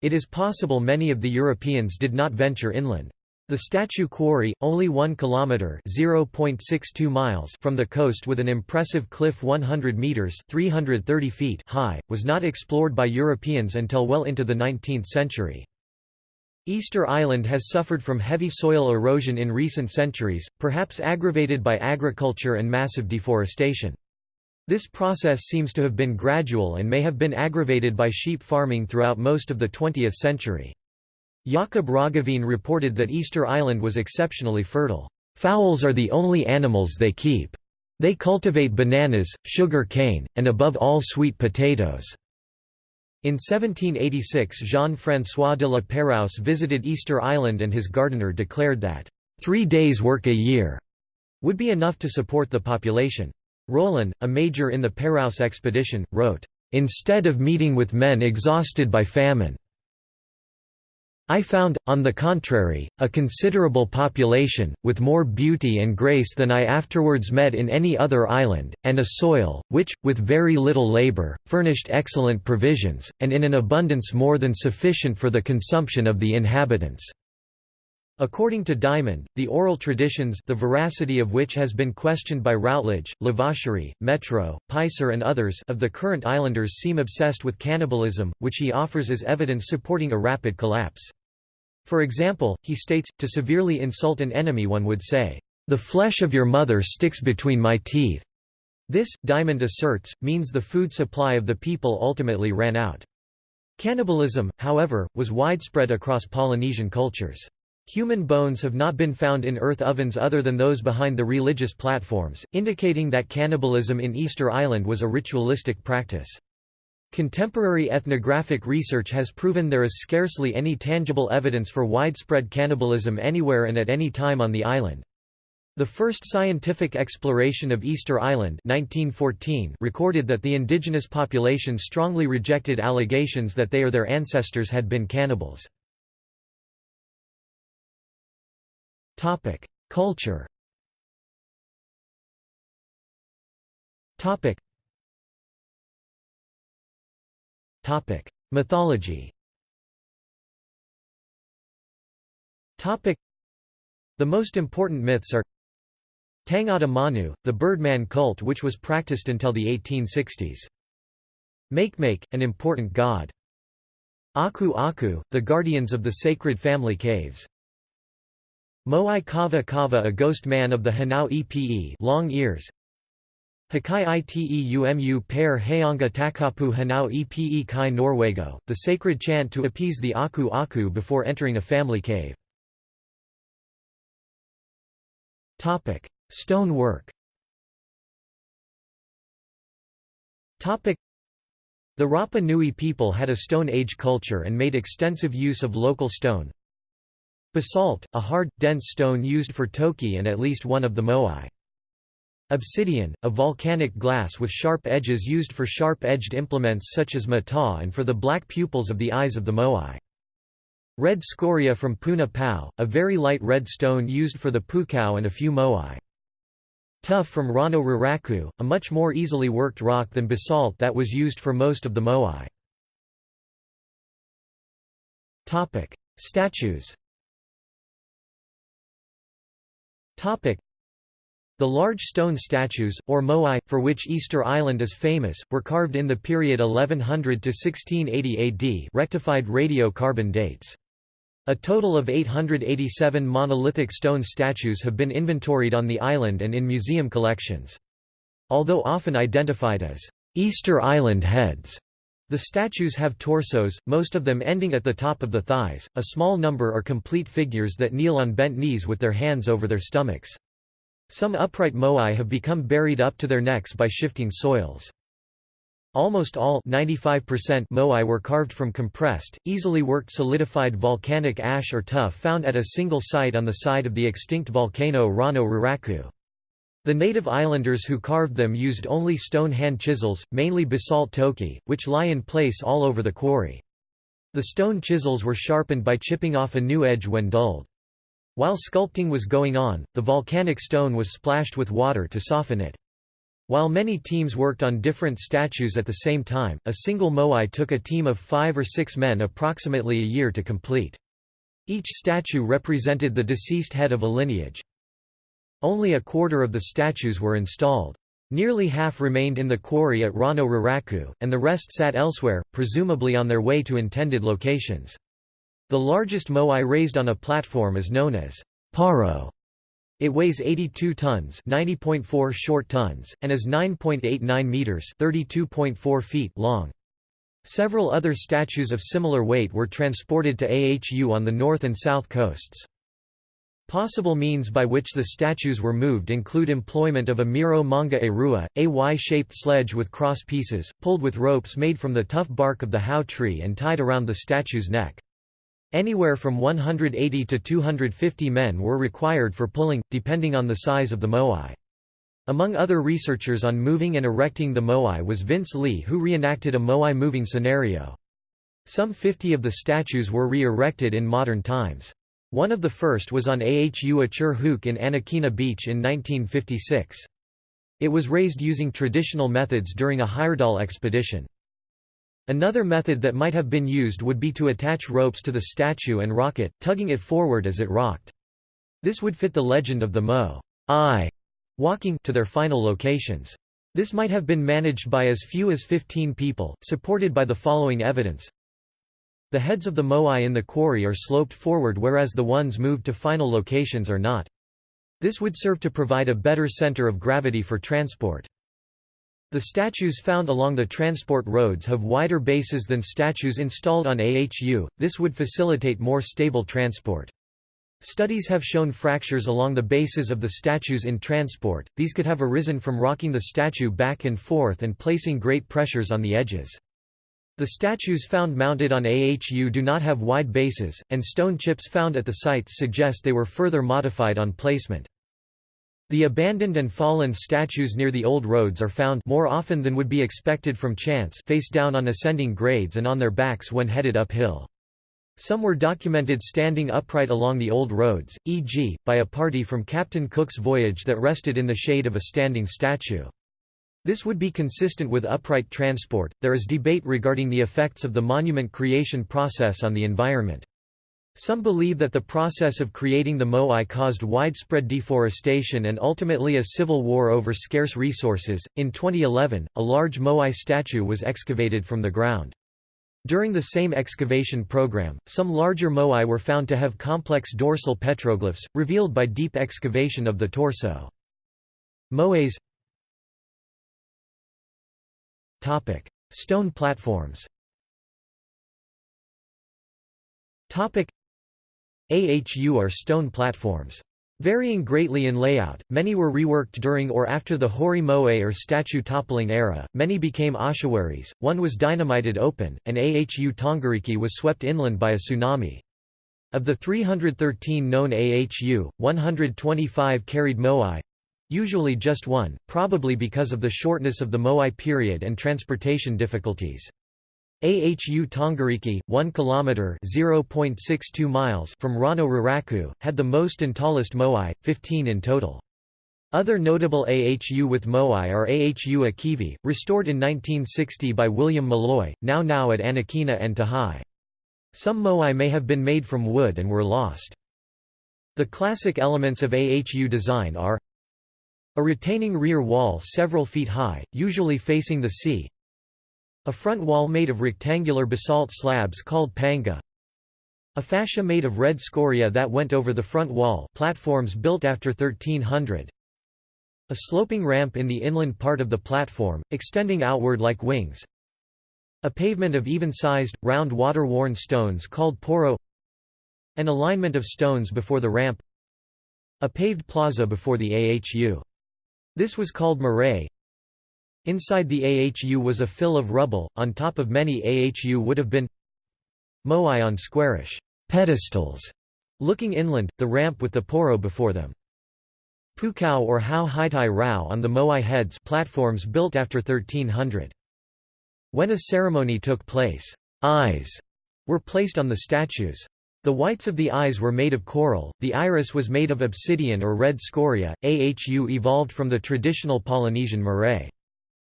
It is possible many of the Europeans did not venture inland. The statue quarry, only 1 kilometer (0.62 miles) from the coast with an impressive cliff 100 meters (330 feet) high, was not explored by Europeans until well into the 19th century. Easter Island has suffered from heavy soil erosion in recent centuries, perhaps aggravated by agriculture and massive deforestation. This process seems to have been gradual and may have been aggravated by sheep farming throughout most of the 20th century. Jakob Roggeveen reported that Easter Island was exceptionally fertile. Fowls are the only animals they keep. They cultivate bananas, sugar cane, and above all sweet potatoes. In 1786 Jean-François de la Pérouse visited Easter Island and his gardener declared that, three days' work a year would be enough to support the population. Rollin, a major in the Pérouse expedition, wrote, "...instead of meeting with men exhausted by famine I found, on the contrary, a considerable population, with more beauty and grace than I afterwards met in any other island, and a soil, which, with very little labour, furnished excellent provisions, and in an abundance more than sufficient for the consumption of the inhabitants." According to Diamond, the oral traditions the veracity of which has been questioned by Routledge, Lavachery, Métraux, Peiser and others of the current islanders seem obsessed with cannibalism, which he offers as evidence supporting a rapid collapse. For example, he states, to severely insult an enemy one would say, "...the flesh of your mother sticks between my teeth." This, Diamond asserts, means the food supply of the people ultimately ran out. Cannibalism, however, was widespread across Polynesian cultures. Human bones have not been found in earth ovens other than those behind the religious platforms, indicating that cannibalism in Easter Island was a ritualistic practice. Contemporary ethnographic research has proven there is scarcely any tangible evidence for widespread cannibalism anywhere and at any time on the island. The first scientific exploration of Easter Island 1914 recorded that the indigenous population strongly rejected allegations that they or their ancestors had been cannibals. Culture Topic: Mythology. Topic: The most important myths are Tangata Manu, the birdman cult which was practiced until the 1860s. Makemake, an important god. Aku Aku, the guardians of the sacred family caves. Moai Kava Kava a ghost man of the Hanau Epe long ears. Hakai Iteumu per Hayanga Takapu Hanau Epe Kai Norwego, the sacred chant to appease the Aku Aku before entering a family cave. Stone work The Rapa Nui people had a Stone Age culture and made extensive use of local stone. Basalt, a hard, dense stone used for toki and at least one of the moai. Obsidian, a volcanic glass with sharp edges used for sharp-edged implements such as mata and for the black pupils of the eyes of the moai. Red scoria from Puna Pau, a very light red stone used for the pukao and a few moai. Tuff from Rano Raraku, a much more easily worked rock than basalt that was used for most of the moai. Statues the large stone statues, or moai, for which Easter Island is famous, were carved in the period 1100 to 1680 AD rectified radiocarbon dates. A total of 887 monolithic stone statues have been inventoried on the island and in museum collections. Although often identified as Easter Island heads, the statues have torsos, most of them ending at the top of the thighs, a small number are complete figures that kneel on bent knees with their hands over their stomachs. Some upright moai have become buried up to their necks by shifting soils. Almost all 95% moai were carved from compressed, easily worked solidified volcanic ash or tuff found at a single site on the side of the extinct volcano Rano Raraku. The native islanders who carved them used only stone hand chisels, mainly basalt toki, which lie in place all over the quarry. The stone chisels were sharpened by chipping off a new edge when dulled. While sculpting was going on, the volcanic stone was splashed with water to soften it. While many teams worked on different statues at the same time, a single moai took a team of five or six men approximately a year to complete. Each statue represented the deceased head of a lineage. Only a quarter of the statues were installed. Nearly half remained in the quarry at Rano Raraku, and the rest sat elsewhere, presumably on their way to intended locations. The largest moai raised on a platform is known as paro. It weighs 82 tons, 90.4 short tons, and is 9.89 meters, 32.4 feet long. Several other statues of similar weight were transported to AHU on the north and south coasts. Possible means by which the statues were moved include employment of a Miro manga erua, a Y-shaped sledge with cross pieces, pulled with ropes made from the tough bark of the hau tree and tied around the statue's neck. Anywhere from 180 to 250 men were required for pulling, depending on the size of the moai. Among other researchers on moving and erecting the moai was Vince Lee who reenacted a moai moving scenario. Some 50 of the statues were re-erected in modern times. One of the first was on Ahu Ature Huki in Anakena Beach in 1956. It was raised using traditional methods during a Heyerdahl expedition. Another method that might have been used would be to attach ropes to the statue and rock it, tugging it forward as it rocked. This would fit the legend of the Mo I walking to their final locations. This might have been managed by as few as 15 people, supported by the following evidence. The heads of the moai in the quarry are sloped forward whereas the ones moved to final locations are not. This would serve to provide a better center of gravity for transport. The statues found along the transport roads have wider bases than statues installed on AHU, this would facilitate more stable transport. Studies have shown fractures along the bases of the statues in transport, these could have arisen from rocking the statue back and forth and placing great pressures on the edges. The statues found mounted on AHU do not have wide bases, and stone chips found at the sites suggest they were further modified on placement. The abandoned and fallen statues near the old roads are found more often than would be expected from chance face down on ascending grades and on their backs when headed uphill. Some were documented standing upright along the old roads, e.g., by a party from Captain Cook's voyage that rested in the shade of a standing statue. This would be consistent with upright transport. There is debate regarding the effects of the monument creation process on the environment. Some believe that the process of creating the moai caused widespread deforestation and ultimately a civil war over scarce resources. In 2011, a large moai statue was excavated from the ground. During the same excavation program, some larger moai were found to have complex dorsal petroglyphs, revealed by deep excavation of the torso. Moais Stone platforms AHU are stone platforms. Varying greatly in layout, many were reworked during or after the Hori Moe or statue toppling era, many became ossuaries, one was dynamited open, and Ahu Tongariki was swept inland by a tsunami. Of the 313 known Ahu, 125 carried moai, usually just one, probably because of the shortness of the moai period and transportation difficulties. Ahu Tongariki, 1 km (0.62 miles) from Rano Raraku, had the most and tallest moai, 15 in total. Other notable AHU with moai are AHU Akivi, restored in 1960 by William Mulloy, now now at Anakena and Tahai. Some moai may have been made from wood and were lost. The classic elements of AHU design are a retaining rear wall several feet high, usually facing the sea, a front wall made of rectangular basalt slabs called panga. A fascia made of red scoria that went over the front wall platforms built after 1300. A sloping ramp in the inland part of the platform, extending outward like wings. A pavement of even-sized, round water-worn stones called poro An alignment of stones before the ramp A paved plaza before the AHU. This was called marae Inside the AHU was a fill of rubble, on top of many AHU would have been moai on squarish pedestals, looking inland, the ramp with the poro before them. Pukao or Hao Haitai Rao on the moai heads platforms built after 1300. When a ceremony took place, eyes were placed on the statues. The whites of the eyes were made of coral, the iris was made of obsidian or red scoria. AHU evolved from the traditional Polynesian marae.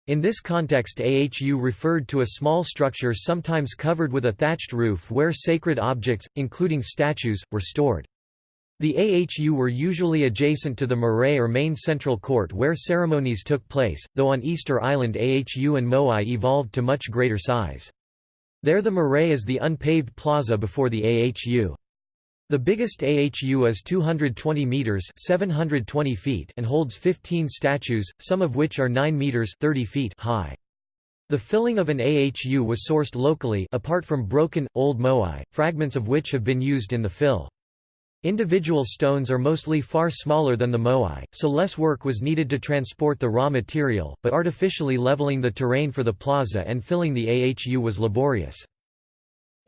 In this context AHU referred to a small structure sometimes covered with a thatched roof where sacred objects, including statues, were stored. The AHU were usually adjacent to the marae or main central court where ceremonies took place, though on Easter Island AHU and Moai evolved to much greater size. There the marae is the unpaved plaza before the AHU. The biggest AHU is 220 meters (720 feet) and holds 15 statues, some of which are 9 meters (30 feet) high. The filling of an AHU was sourced locally apart from broken, old moai, fragments of which have been used in the fill. Individual stones are mostly far smaller than the moai, so less work was needed to transport the raw material, but artificially leveling the terrain for the plaza and filling the AHU was laborious.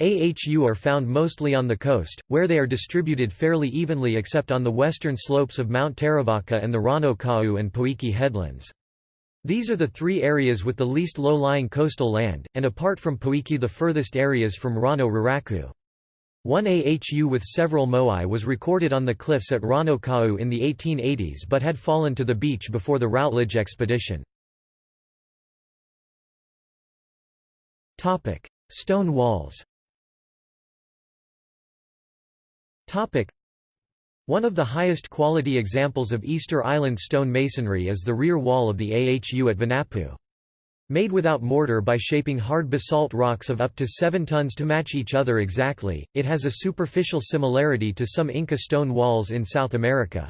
AHU are found mostly on the coast, where they are distributed fairly evenly except on the western slopes of Mount Terevaka and the Rano Kau and Poike headlands. These are the three areas with the least low-lying coastal land, and apart from Poike the furthest areas from Rano Raraku. One AHU with several moai was recorded on the cliffs at Rano Kau in the 1880s but had fallen to the beach before the Routledge expedition. Stone walls One of the highest quality examples of Easter Island stone masonry is the rear wall of the AHU at Vinapu. Made without mortar by shaping hard basalt rocks of up to 7 tons to match each other exactly, it has a superficial similarity to some Inca stone walls in South America.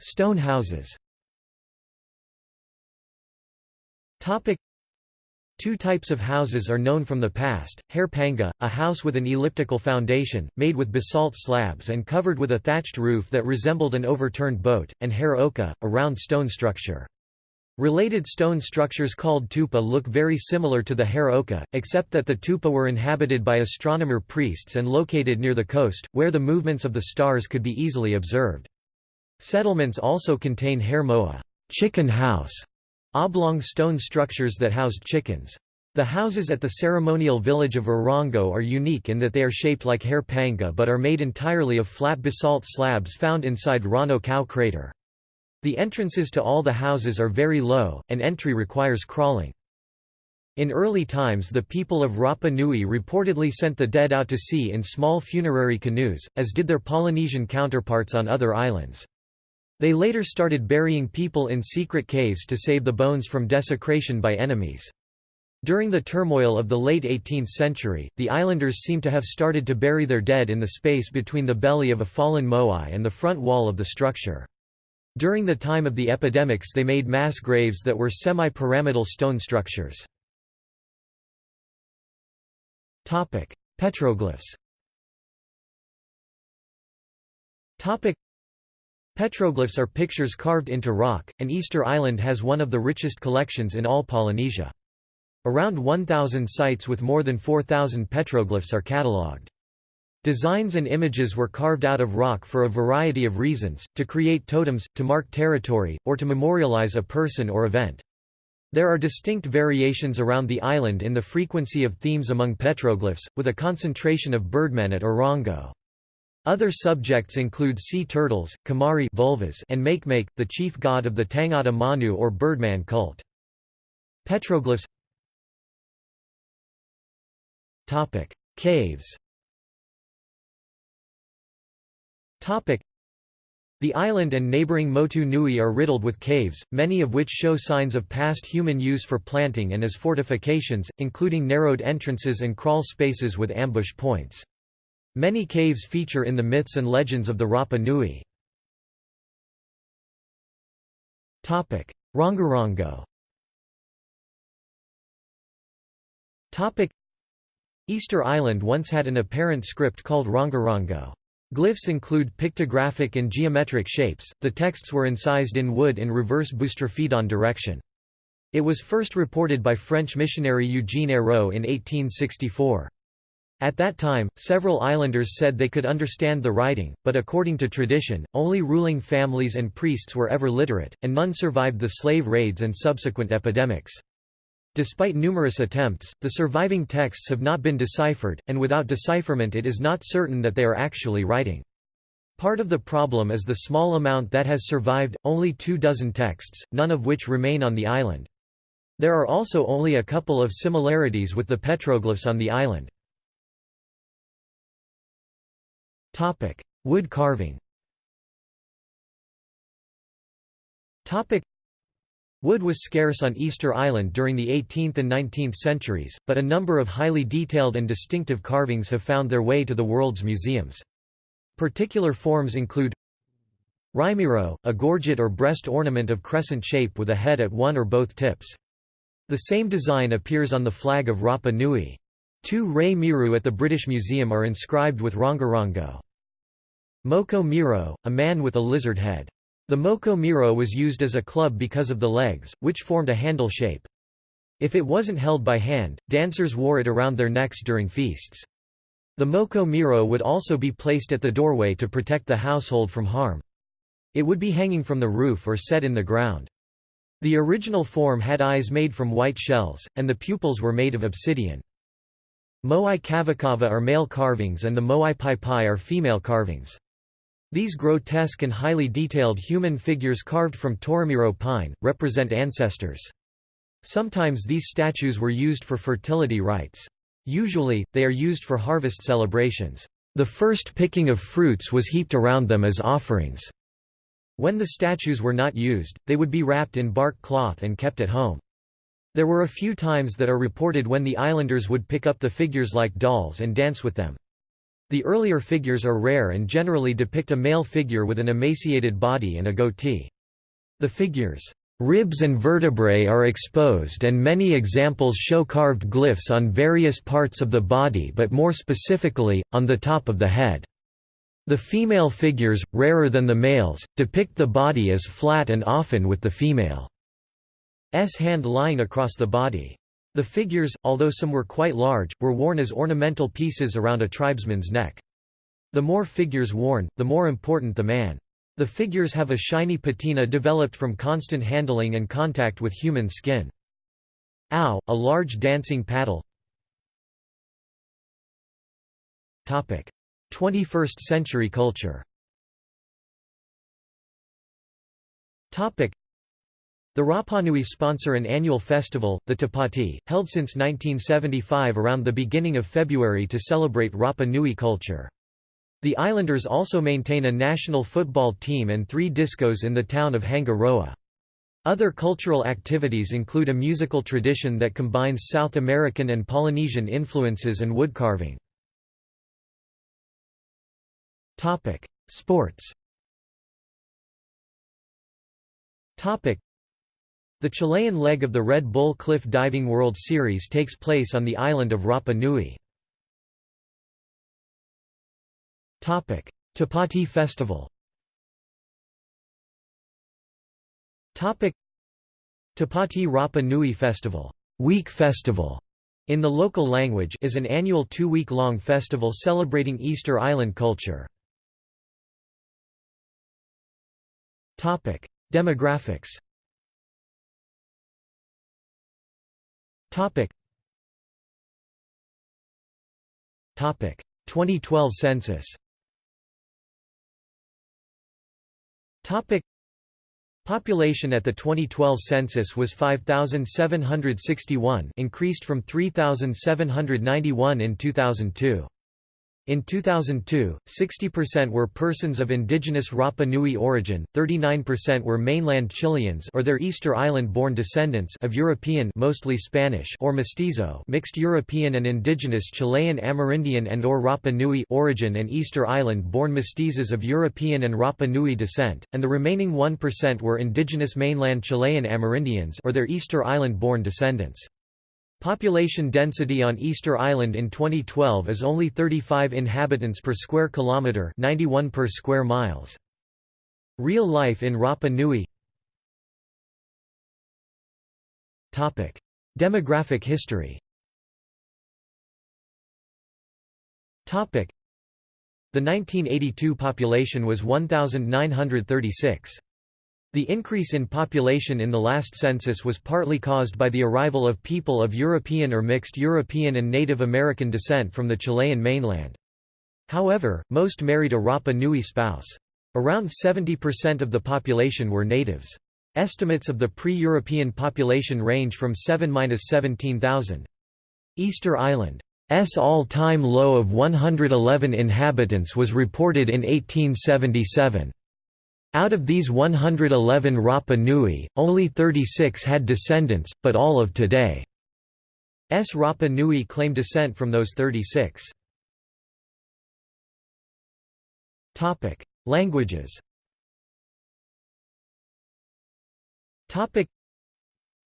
Stone houses Two types of houses are known from the past, Hare Panga, a house with an elliptical foundation, made with basalt slabs and covered with a thatched roof that resembled an overturned boat, and Hare Oka, a round stone structure. Related stone structures called tupa look very similar to the Hare Oka, except that the tupa were inhabited by astronomer priests and located near the coast, where the movements of the stars could be easily observed. Settlements also contain Hare Moa chicken house", Oblong stone structures that housed chickens. The houses at the ceremonial village of Orongo are unique in that they are shaped like Hare Panga but are made entirely of flat basalt slabs found inside Rano Kau crater. The entrances to all the houses are very low, and entry requires crawling. In early times the people of Rapa Nui reportedly sent the dead out to sea in small funerary canoes, as did their Polynesian counterparts on other islands. They later started burying people in secret caves to save the bones from desecration by enemies. During the turmoil of the late 18th century, the islanders seem to have started to bury their dead in the space between the belly of a fallen moai and the front wall of the structure. During the time of the epidemics they made mass graves that were semi-pyramidal stone structures. Petroglyphs Petroglyphs are pictures carved into rock, and Easter Island has one of the richest collections in all Polynesia. Around 1,000 sites with more than 4,000 petroglyphs are catalogued. Designs and images were carved out of rock for a variety of reasons, to create totems, to mark territory, or to memorialize a person or event. There are distinct variations around the island in the frequency of themes among petroglyphs, with a concentration of birdmen at Orongo. Other subjects include sea turtles, komari vulvas, and Makemake, the chief god of the Tangata Manu or Birdman cult. Petroglyphs Topic: Caves Topic: the island and neighboring Motu Nui are riddled with caves, many of which show signs of past human use for planting and as fortifications, including narrowed entrances and crawl spaces with ambush points. Many caves feature in the myths and legends of the Rapa Nui. Rongorongo Easter Island once had an apparent script called Rongorongo. Glyphs include pictographic and geometric shapes, the texts were incised in wood in reverse boustrophedon direction. It was first reported by French missionary Eugène Eyraud in 1864. At that time, several islanders said they could understand the writing, but according to tradition, only ruling families and priests were ever literate, and none survived the slave raids and subsequent epidemics. Despite numerous attempts, the surviving texts have not been deciphered, and without decipherment it is not certain that they are actually writing. Part of the problem is the small amount that has survived, only two dozen texts, none of which remain on the island. There are also only a couple of similarities with the petroglyphs on the island. Topic: Wood carving. Topic: Wood was scarce on Easter Island during the 18th and 19th centuries, but a number of highly detailed and distinctive carvings have found their way to the world's museums. Particular forms include Rei Miro, a gorget or breast ornament of crescent shape with a head at one or both tips. The same design appears on the flag of Rapa Nui. Two Rei Miro at the British Museum are inscribed with Rongorongo. Moko Miro, a man with a lizard head. The Moko Miro was used as a club because of the legs, which formed a handle shape. If it wasn't held by hand, dancers wore it around their necks during feasts. The Moko Miro would also be placed at the doorway to protect the household from harm. It would be hanging from the roof or set in the ground. The original form had eyes made from white shells, and the pupils were made of obsidian. Moai kavakava are male carvings and the Moai pai pai are female carvings. These grotesque and highly detailed human figures carved from Toromiro pine, represent ancestors. Sometimes these statues were used for fertility rites. Usually, they are used for harvest celebrations. The first picking of fruits was heaped around them as offerings. When the statues were not used, they would be wrapped in bark cloth and kept at home. There were a few times that are reported when the islanders would pick up the figures like dolls and dance with them. The earlier figures are rare and generally depict a male figure with an emaciated body and a goatee. The figures' ribs and vertebrae are exposed and many examples show carved glyphs on various parts of the body but more specifically, on the top of the head. The female figures, rarer than the males, depict the body as flat and often with the female's hand lying across the body. The figures, although some were quite large, were worn as ornamental pieces around a tribesman's neck. The more figures worn, the more important the man. The figures have a shiny patina developed from constant handling and contact with human skin. Ow, a large dancing paddle 21st century culture the Rapanui sponsor an annual festival, the Tapati, held since 1975 around the beginning of February to celebrate Rapa Nui culture. The islanders also maintain a national football team and three discos in the town of Hangaroa. Other cultural activities include a musical tradition that combines South American and Polynesian influences and woodcarving. Sports the Chilean leg of the Red Bull Cliff Diving World Series takes place on the island of Rapa Nui. Tapati Festival Tapati Rapa Nui Festival, Week Festival in the local language is an annual two-week-long festival celebrating Easter Island culture. Demographics Topic. Topic 2012 census. Topic Population at the 2012 census was 5761, increased from 3791 in 2002. In 2002, 60% were persons of indigenous Rapa Nui origin, 39% were mainland Chileans or their Easter Island-born descendants of European mostly Spanish or mestizo mixed European and indigenous Chilean Amerindian and or Rapa Nui origin and Easter Island-born mestizos of European and Rapa Nui descent, and the remaining 1% were indigenous mainland Chilean Amerindians or their Easter Island-born descendants. Population density on Easter Island in 2012 is only 35 inhabitants per square kilometre 91 per square miles. Real life in Rapa Nui Topic: Demographic history Topic: The 1982 population was 1,936. The increase in population in the last census was partly caused by the arrival of people of European or mixed European and Native American descent from the Chilean mainland. However, most married a Rapa Nui spouse. Around 70% of the population were natives. Estimates of the pre-European population range from 7–17,000. Easter Island's all-time low of 111 inhabitants was reported in 1877. Out of these 111 Rapa Nui, only 36 had descendants, but all of today's Rapa Nui claim descent from those 36. Languages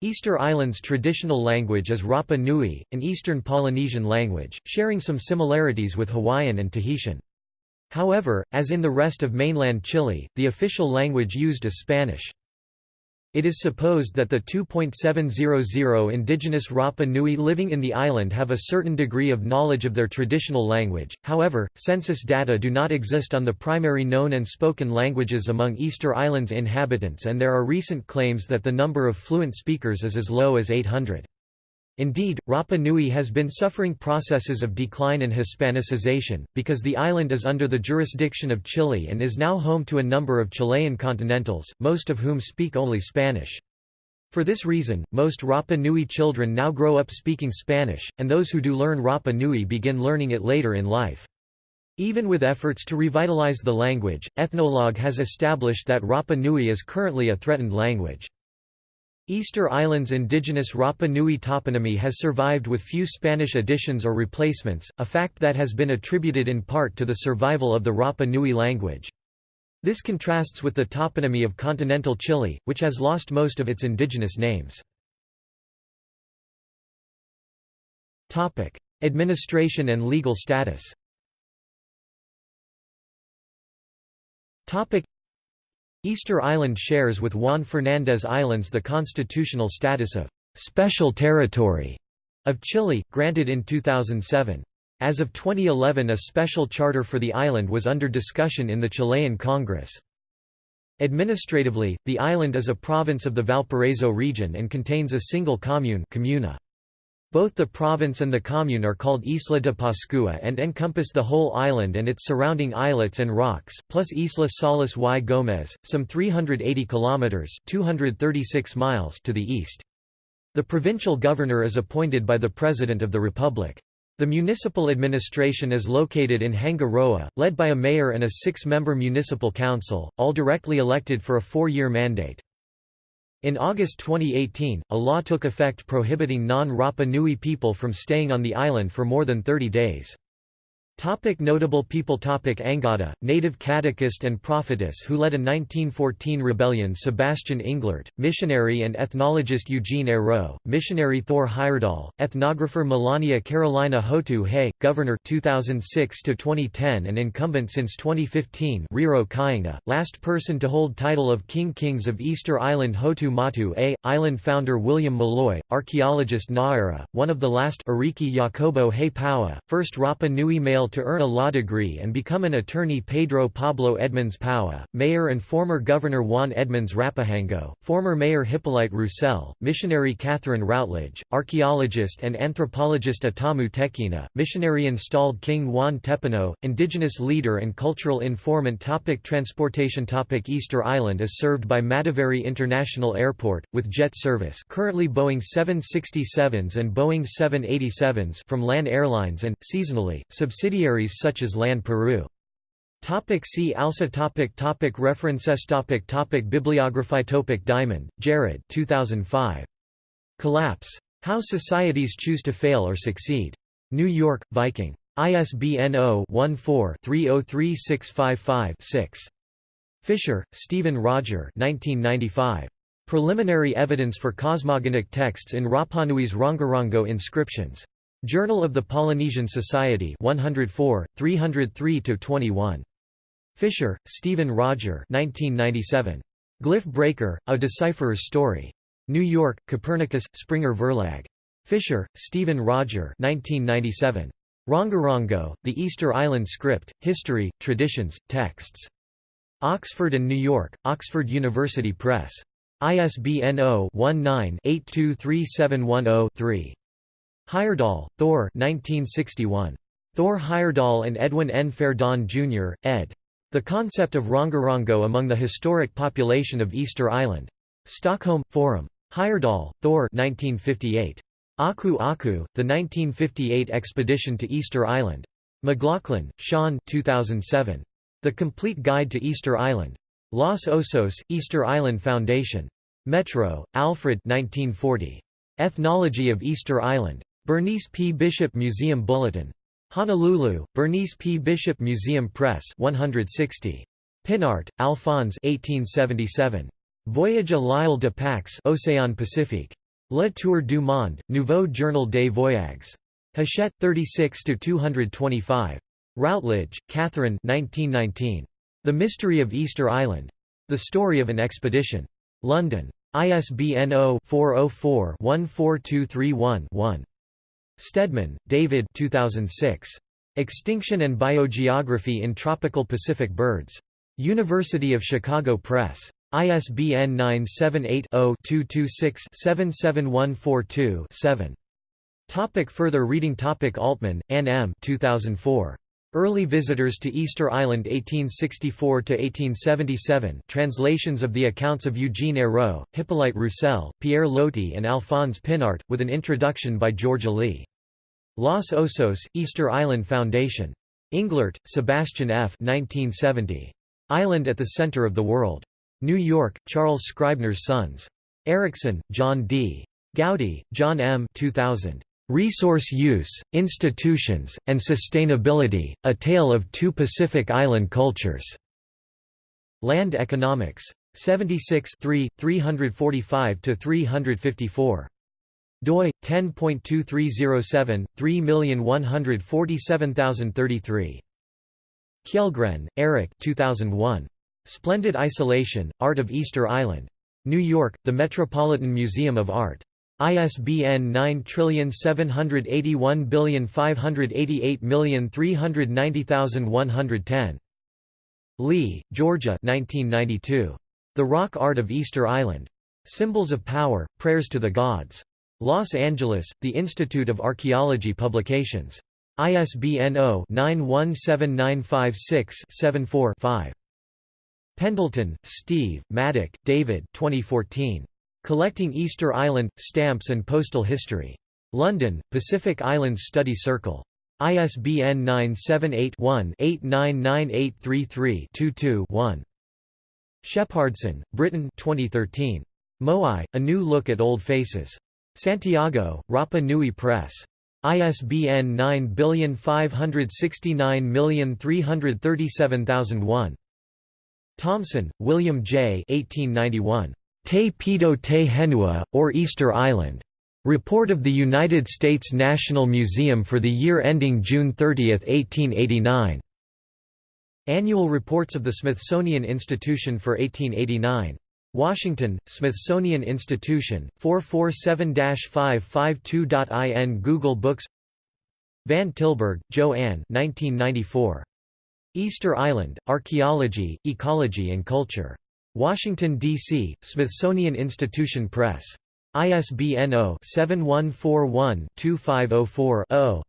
Easter Island's traditional language is Rapa Nui, an Eastern Polynesian language, sharing some similarities with Hawaiian and Tahitian. However, as in the rest of mainland Chile, the official language used is Spanish. It is supposed that the 2.700 indigenous Rapa Nui living in the island have a certain degree of knowledge of their traditional language, however, census data do not exist on the primary known and spoken languages among Easter Island's inhabitants and there are recent claims that the number of fluent speakers is as low as 800. Indeed, Rapa Nui has been suffering processes of decline and Hispanicization, because the island is under the jurisdiction of Chile and is now home to a number of Chilean continentals, most of whom speak only Spanish. For this reason, most Rapa Nui children now grow up speaking Spanish, and those who do learn Rapa Nui begin learning it later in life. Even with efforts to revitalize the language, Ethnologue has established that Rapa Nui is currently a threatened language. Easter Island's indigenous Rapa Nui toponymy has survived with few Spanish additions or replacements, a fact that has been attributed in part to the survival of the Rapa Nui language. This contrasts with the toponymy of continental Chile, which has lost most of its indigenous names. Administration and legal status Easter Island shares with Juan Fernández Islands the constitutional status of «special territory» of Chile, granted in 2007. As of 2011 a special charter for the island was under discussion in the Chilean Congress. Administratively, the island is a province of the Valparaiso region and contains a single commune comuna. Both the province and the commune are called Isla de Pascua and encompass the whole island and its surrounding islets and rocks, plus Isla Salas y Gómez, some 380 kilometers (236 miles) to the east. The provincial governor is appointed by the President of the Republic. The municipal administration is located in Hangaroa, led by a mayor and a six-member municipal council, all directly elected for a four-year mandate. In August 2018, a law took effect prohibiting non-Rapa Nui people from staying on the island for more than 30 days. Topic notable people Topic Angata, native catechist and prophetess who led a 1914 rebellion Sebastian Englert, missionary and ethnologist Eugene Eyraud, missionary Thor Heyerdahl, ethnographer Melania Carolina Hotu Hay, governor 2006–2010 and incumbent since 2015 Riro Kainga, last person to hold title of King Kings of Easter Island Hotu Matu'a, island founder William Mulloy, archaeologist Naira, one of the last Ariki Jacobo Hay Paoa, first Rapa Nui male to earn a law degree and become an attorney Pedro Pablo Edmunds Paoa, mayor and former governor Juan Edmunds Rapahango, former mayor Hippolyte Roussel, missionary Catherine Routledge, archaeologist and anthropologist Atamu Tekena, missionary installed King Juan Tepano, indigenous leader and cultural informant topic Transportation topic Easter Island is served by Mataveri International Airport, with jet service currently Boeing 767s and Boeing 787s from LAN Airlines and, seasonally, subsidiary subsidiaries such as LAN Peru. Topic see also topic topic References topic topic Bibliography topic Diamond, Jared 2005. Collapse. How Societies Choose to Fail or Succeed. New York, Viking. ISBN 0-14-303655-6. Fischer, Steven Roger 1995. Preliminary Evidence for Cosmogonic Texts in Rapanui's Rongorongo Inscriptions. Journal of the Polynesian Society 104, 303–21. Fischer, Steven Roger 1997. Glyph Breaker, A Decipherer's Story. New York, Copernicus, Springer Verlag. Fischer, Steven Roger 1997. Rongorongo, The Easter Island Script, History, Traditions, Texts. Oxford and New York, Oxford University Press. ISBN 0-19-823710-3. Heyerdahl, Thor 1961. Thor Heyerdahl and Edwin N. Ferdon, Jr., ed. The Concept of Rongorongo Among the Historic Population of Easter Island. Stockholm, Forum. Heyerdahl, Thor 1958. Aku Aku, The 1958 Expedition to Easter Island. McLaughlin, Sean 2007. The Complete Guide to Easter Island. Los Osos, Easter Island Foundation. Métraux, Alfred 1940. Ethnology of Easter Island. Bernice P. Bishop Museum Bulletin. Honolulu, Bernice P. Bishop Museum Press 160. Pinart, Alphonse 1877. Voyage à l'Isle de Pâques Océan Pacifique. Le Tour du Monde, Nouveau Journal des Voyages. Hachette 36–225. Routledge, Catherine 1919. The Mystery of Easter Island. The Story of an Expedition. London. ISBN 0-404-14231-1. Steadman, David 2006. Extinction and Biogeography in Tropical Pacific Birds. University of Chicago Press. ISBN 978-0-226-77142-7. Topic further reading Topic Altman, Ann M. 2004. Early Visitors to Easter Island 1864–1877 translations of the accounts of Eugene Eyraud, Hippolyte Roussel, Pierre Loti and Alphonse Pinart, with an introduction by Georgia Lee. Los Osos, Easter Island Foundation. Englert, Sebastian F. 1970. Island at the Center of the World. New York, Charles Scribner's Sons. Erickson, John D. Gowdy, John M. 2000. Resource Use, Institutions, and Sustainability, A Tale of Two Pacific Island Cultures. Land Economics. 76 345–354 doi 10.2307 3147033 Kjellgren, Eric 2001 Splendid Isolation Art of Easter Island. New York The Metropolitan Museum of Art ISBN 9781588390110 Lee, Georgia 1992 The Rock Art of Easter Island Symbols of Power Prayers to the Gods Los Angeles, The Institute of Archaeology Publications. ISBN 0-917956-74-5. Pendleton, Steve, Maddock, David 2014. Collecting Easter Island, Stamps and Postal History. London, Pacific Islands Study Circle. ISBN 978-1-899833-22-1. Shepardson, Britton 2013. Moai, A New Look at Old Faces. Santiago, Rapa Nui Press. ISBN 9569337,001. Thomson, William J. 1891. Te Pito Te Henua, or Easter Island. Report of the United States National Museum for the year ending June 30, 1889. Annual Reports of the Smithsonian Institution for 1889. Washington, Smithsonian Institution, 447-552.in Google Books Van Tilburg, Joanne 1994. Easter Island, Archaeology, Ecology and Culture. Washington, D.C., Smithsonian Institution Press. ISBN 0-7141-2504-0.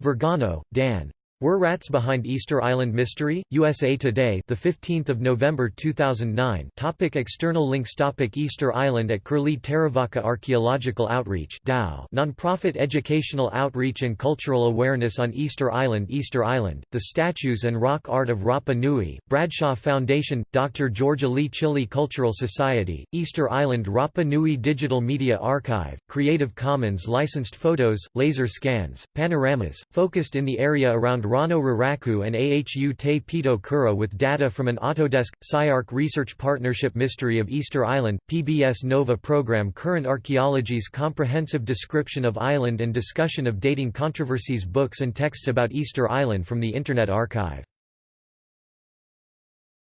Vergano, Dan. Were Rats Behind Easter Island Mystery? USA Today, the 15th of November 2009. Topic external links Topic Easter Island at Curlie Terevaka Archaeological Outreach (DAO), nonprofit educational outreach and cultural awareness on Easter Island. Easter Island, the statues and rock art of Rapa Nui, Bradshaw Foundation, Dr. Georgia Lee Chile Cultural Society, Easter Island Rapa Nui Digital Media Archive, Creative Commons licensed photos, laser scans, panoramas, focused in the area around Rano Raraku and Ahu Te Pito Kura with data from an Autodesk, SciArc Research Partnership Mystery of Easter Island, PBS Nova program. Current Archaeology's comprehensive description of island and discussion of dating controversies books and texts about Easter Island from the Internet Archive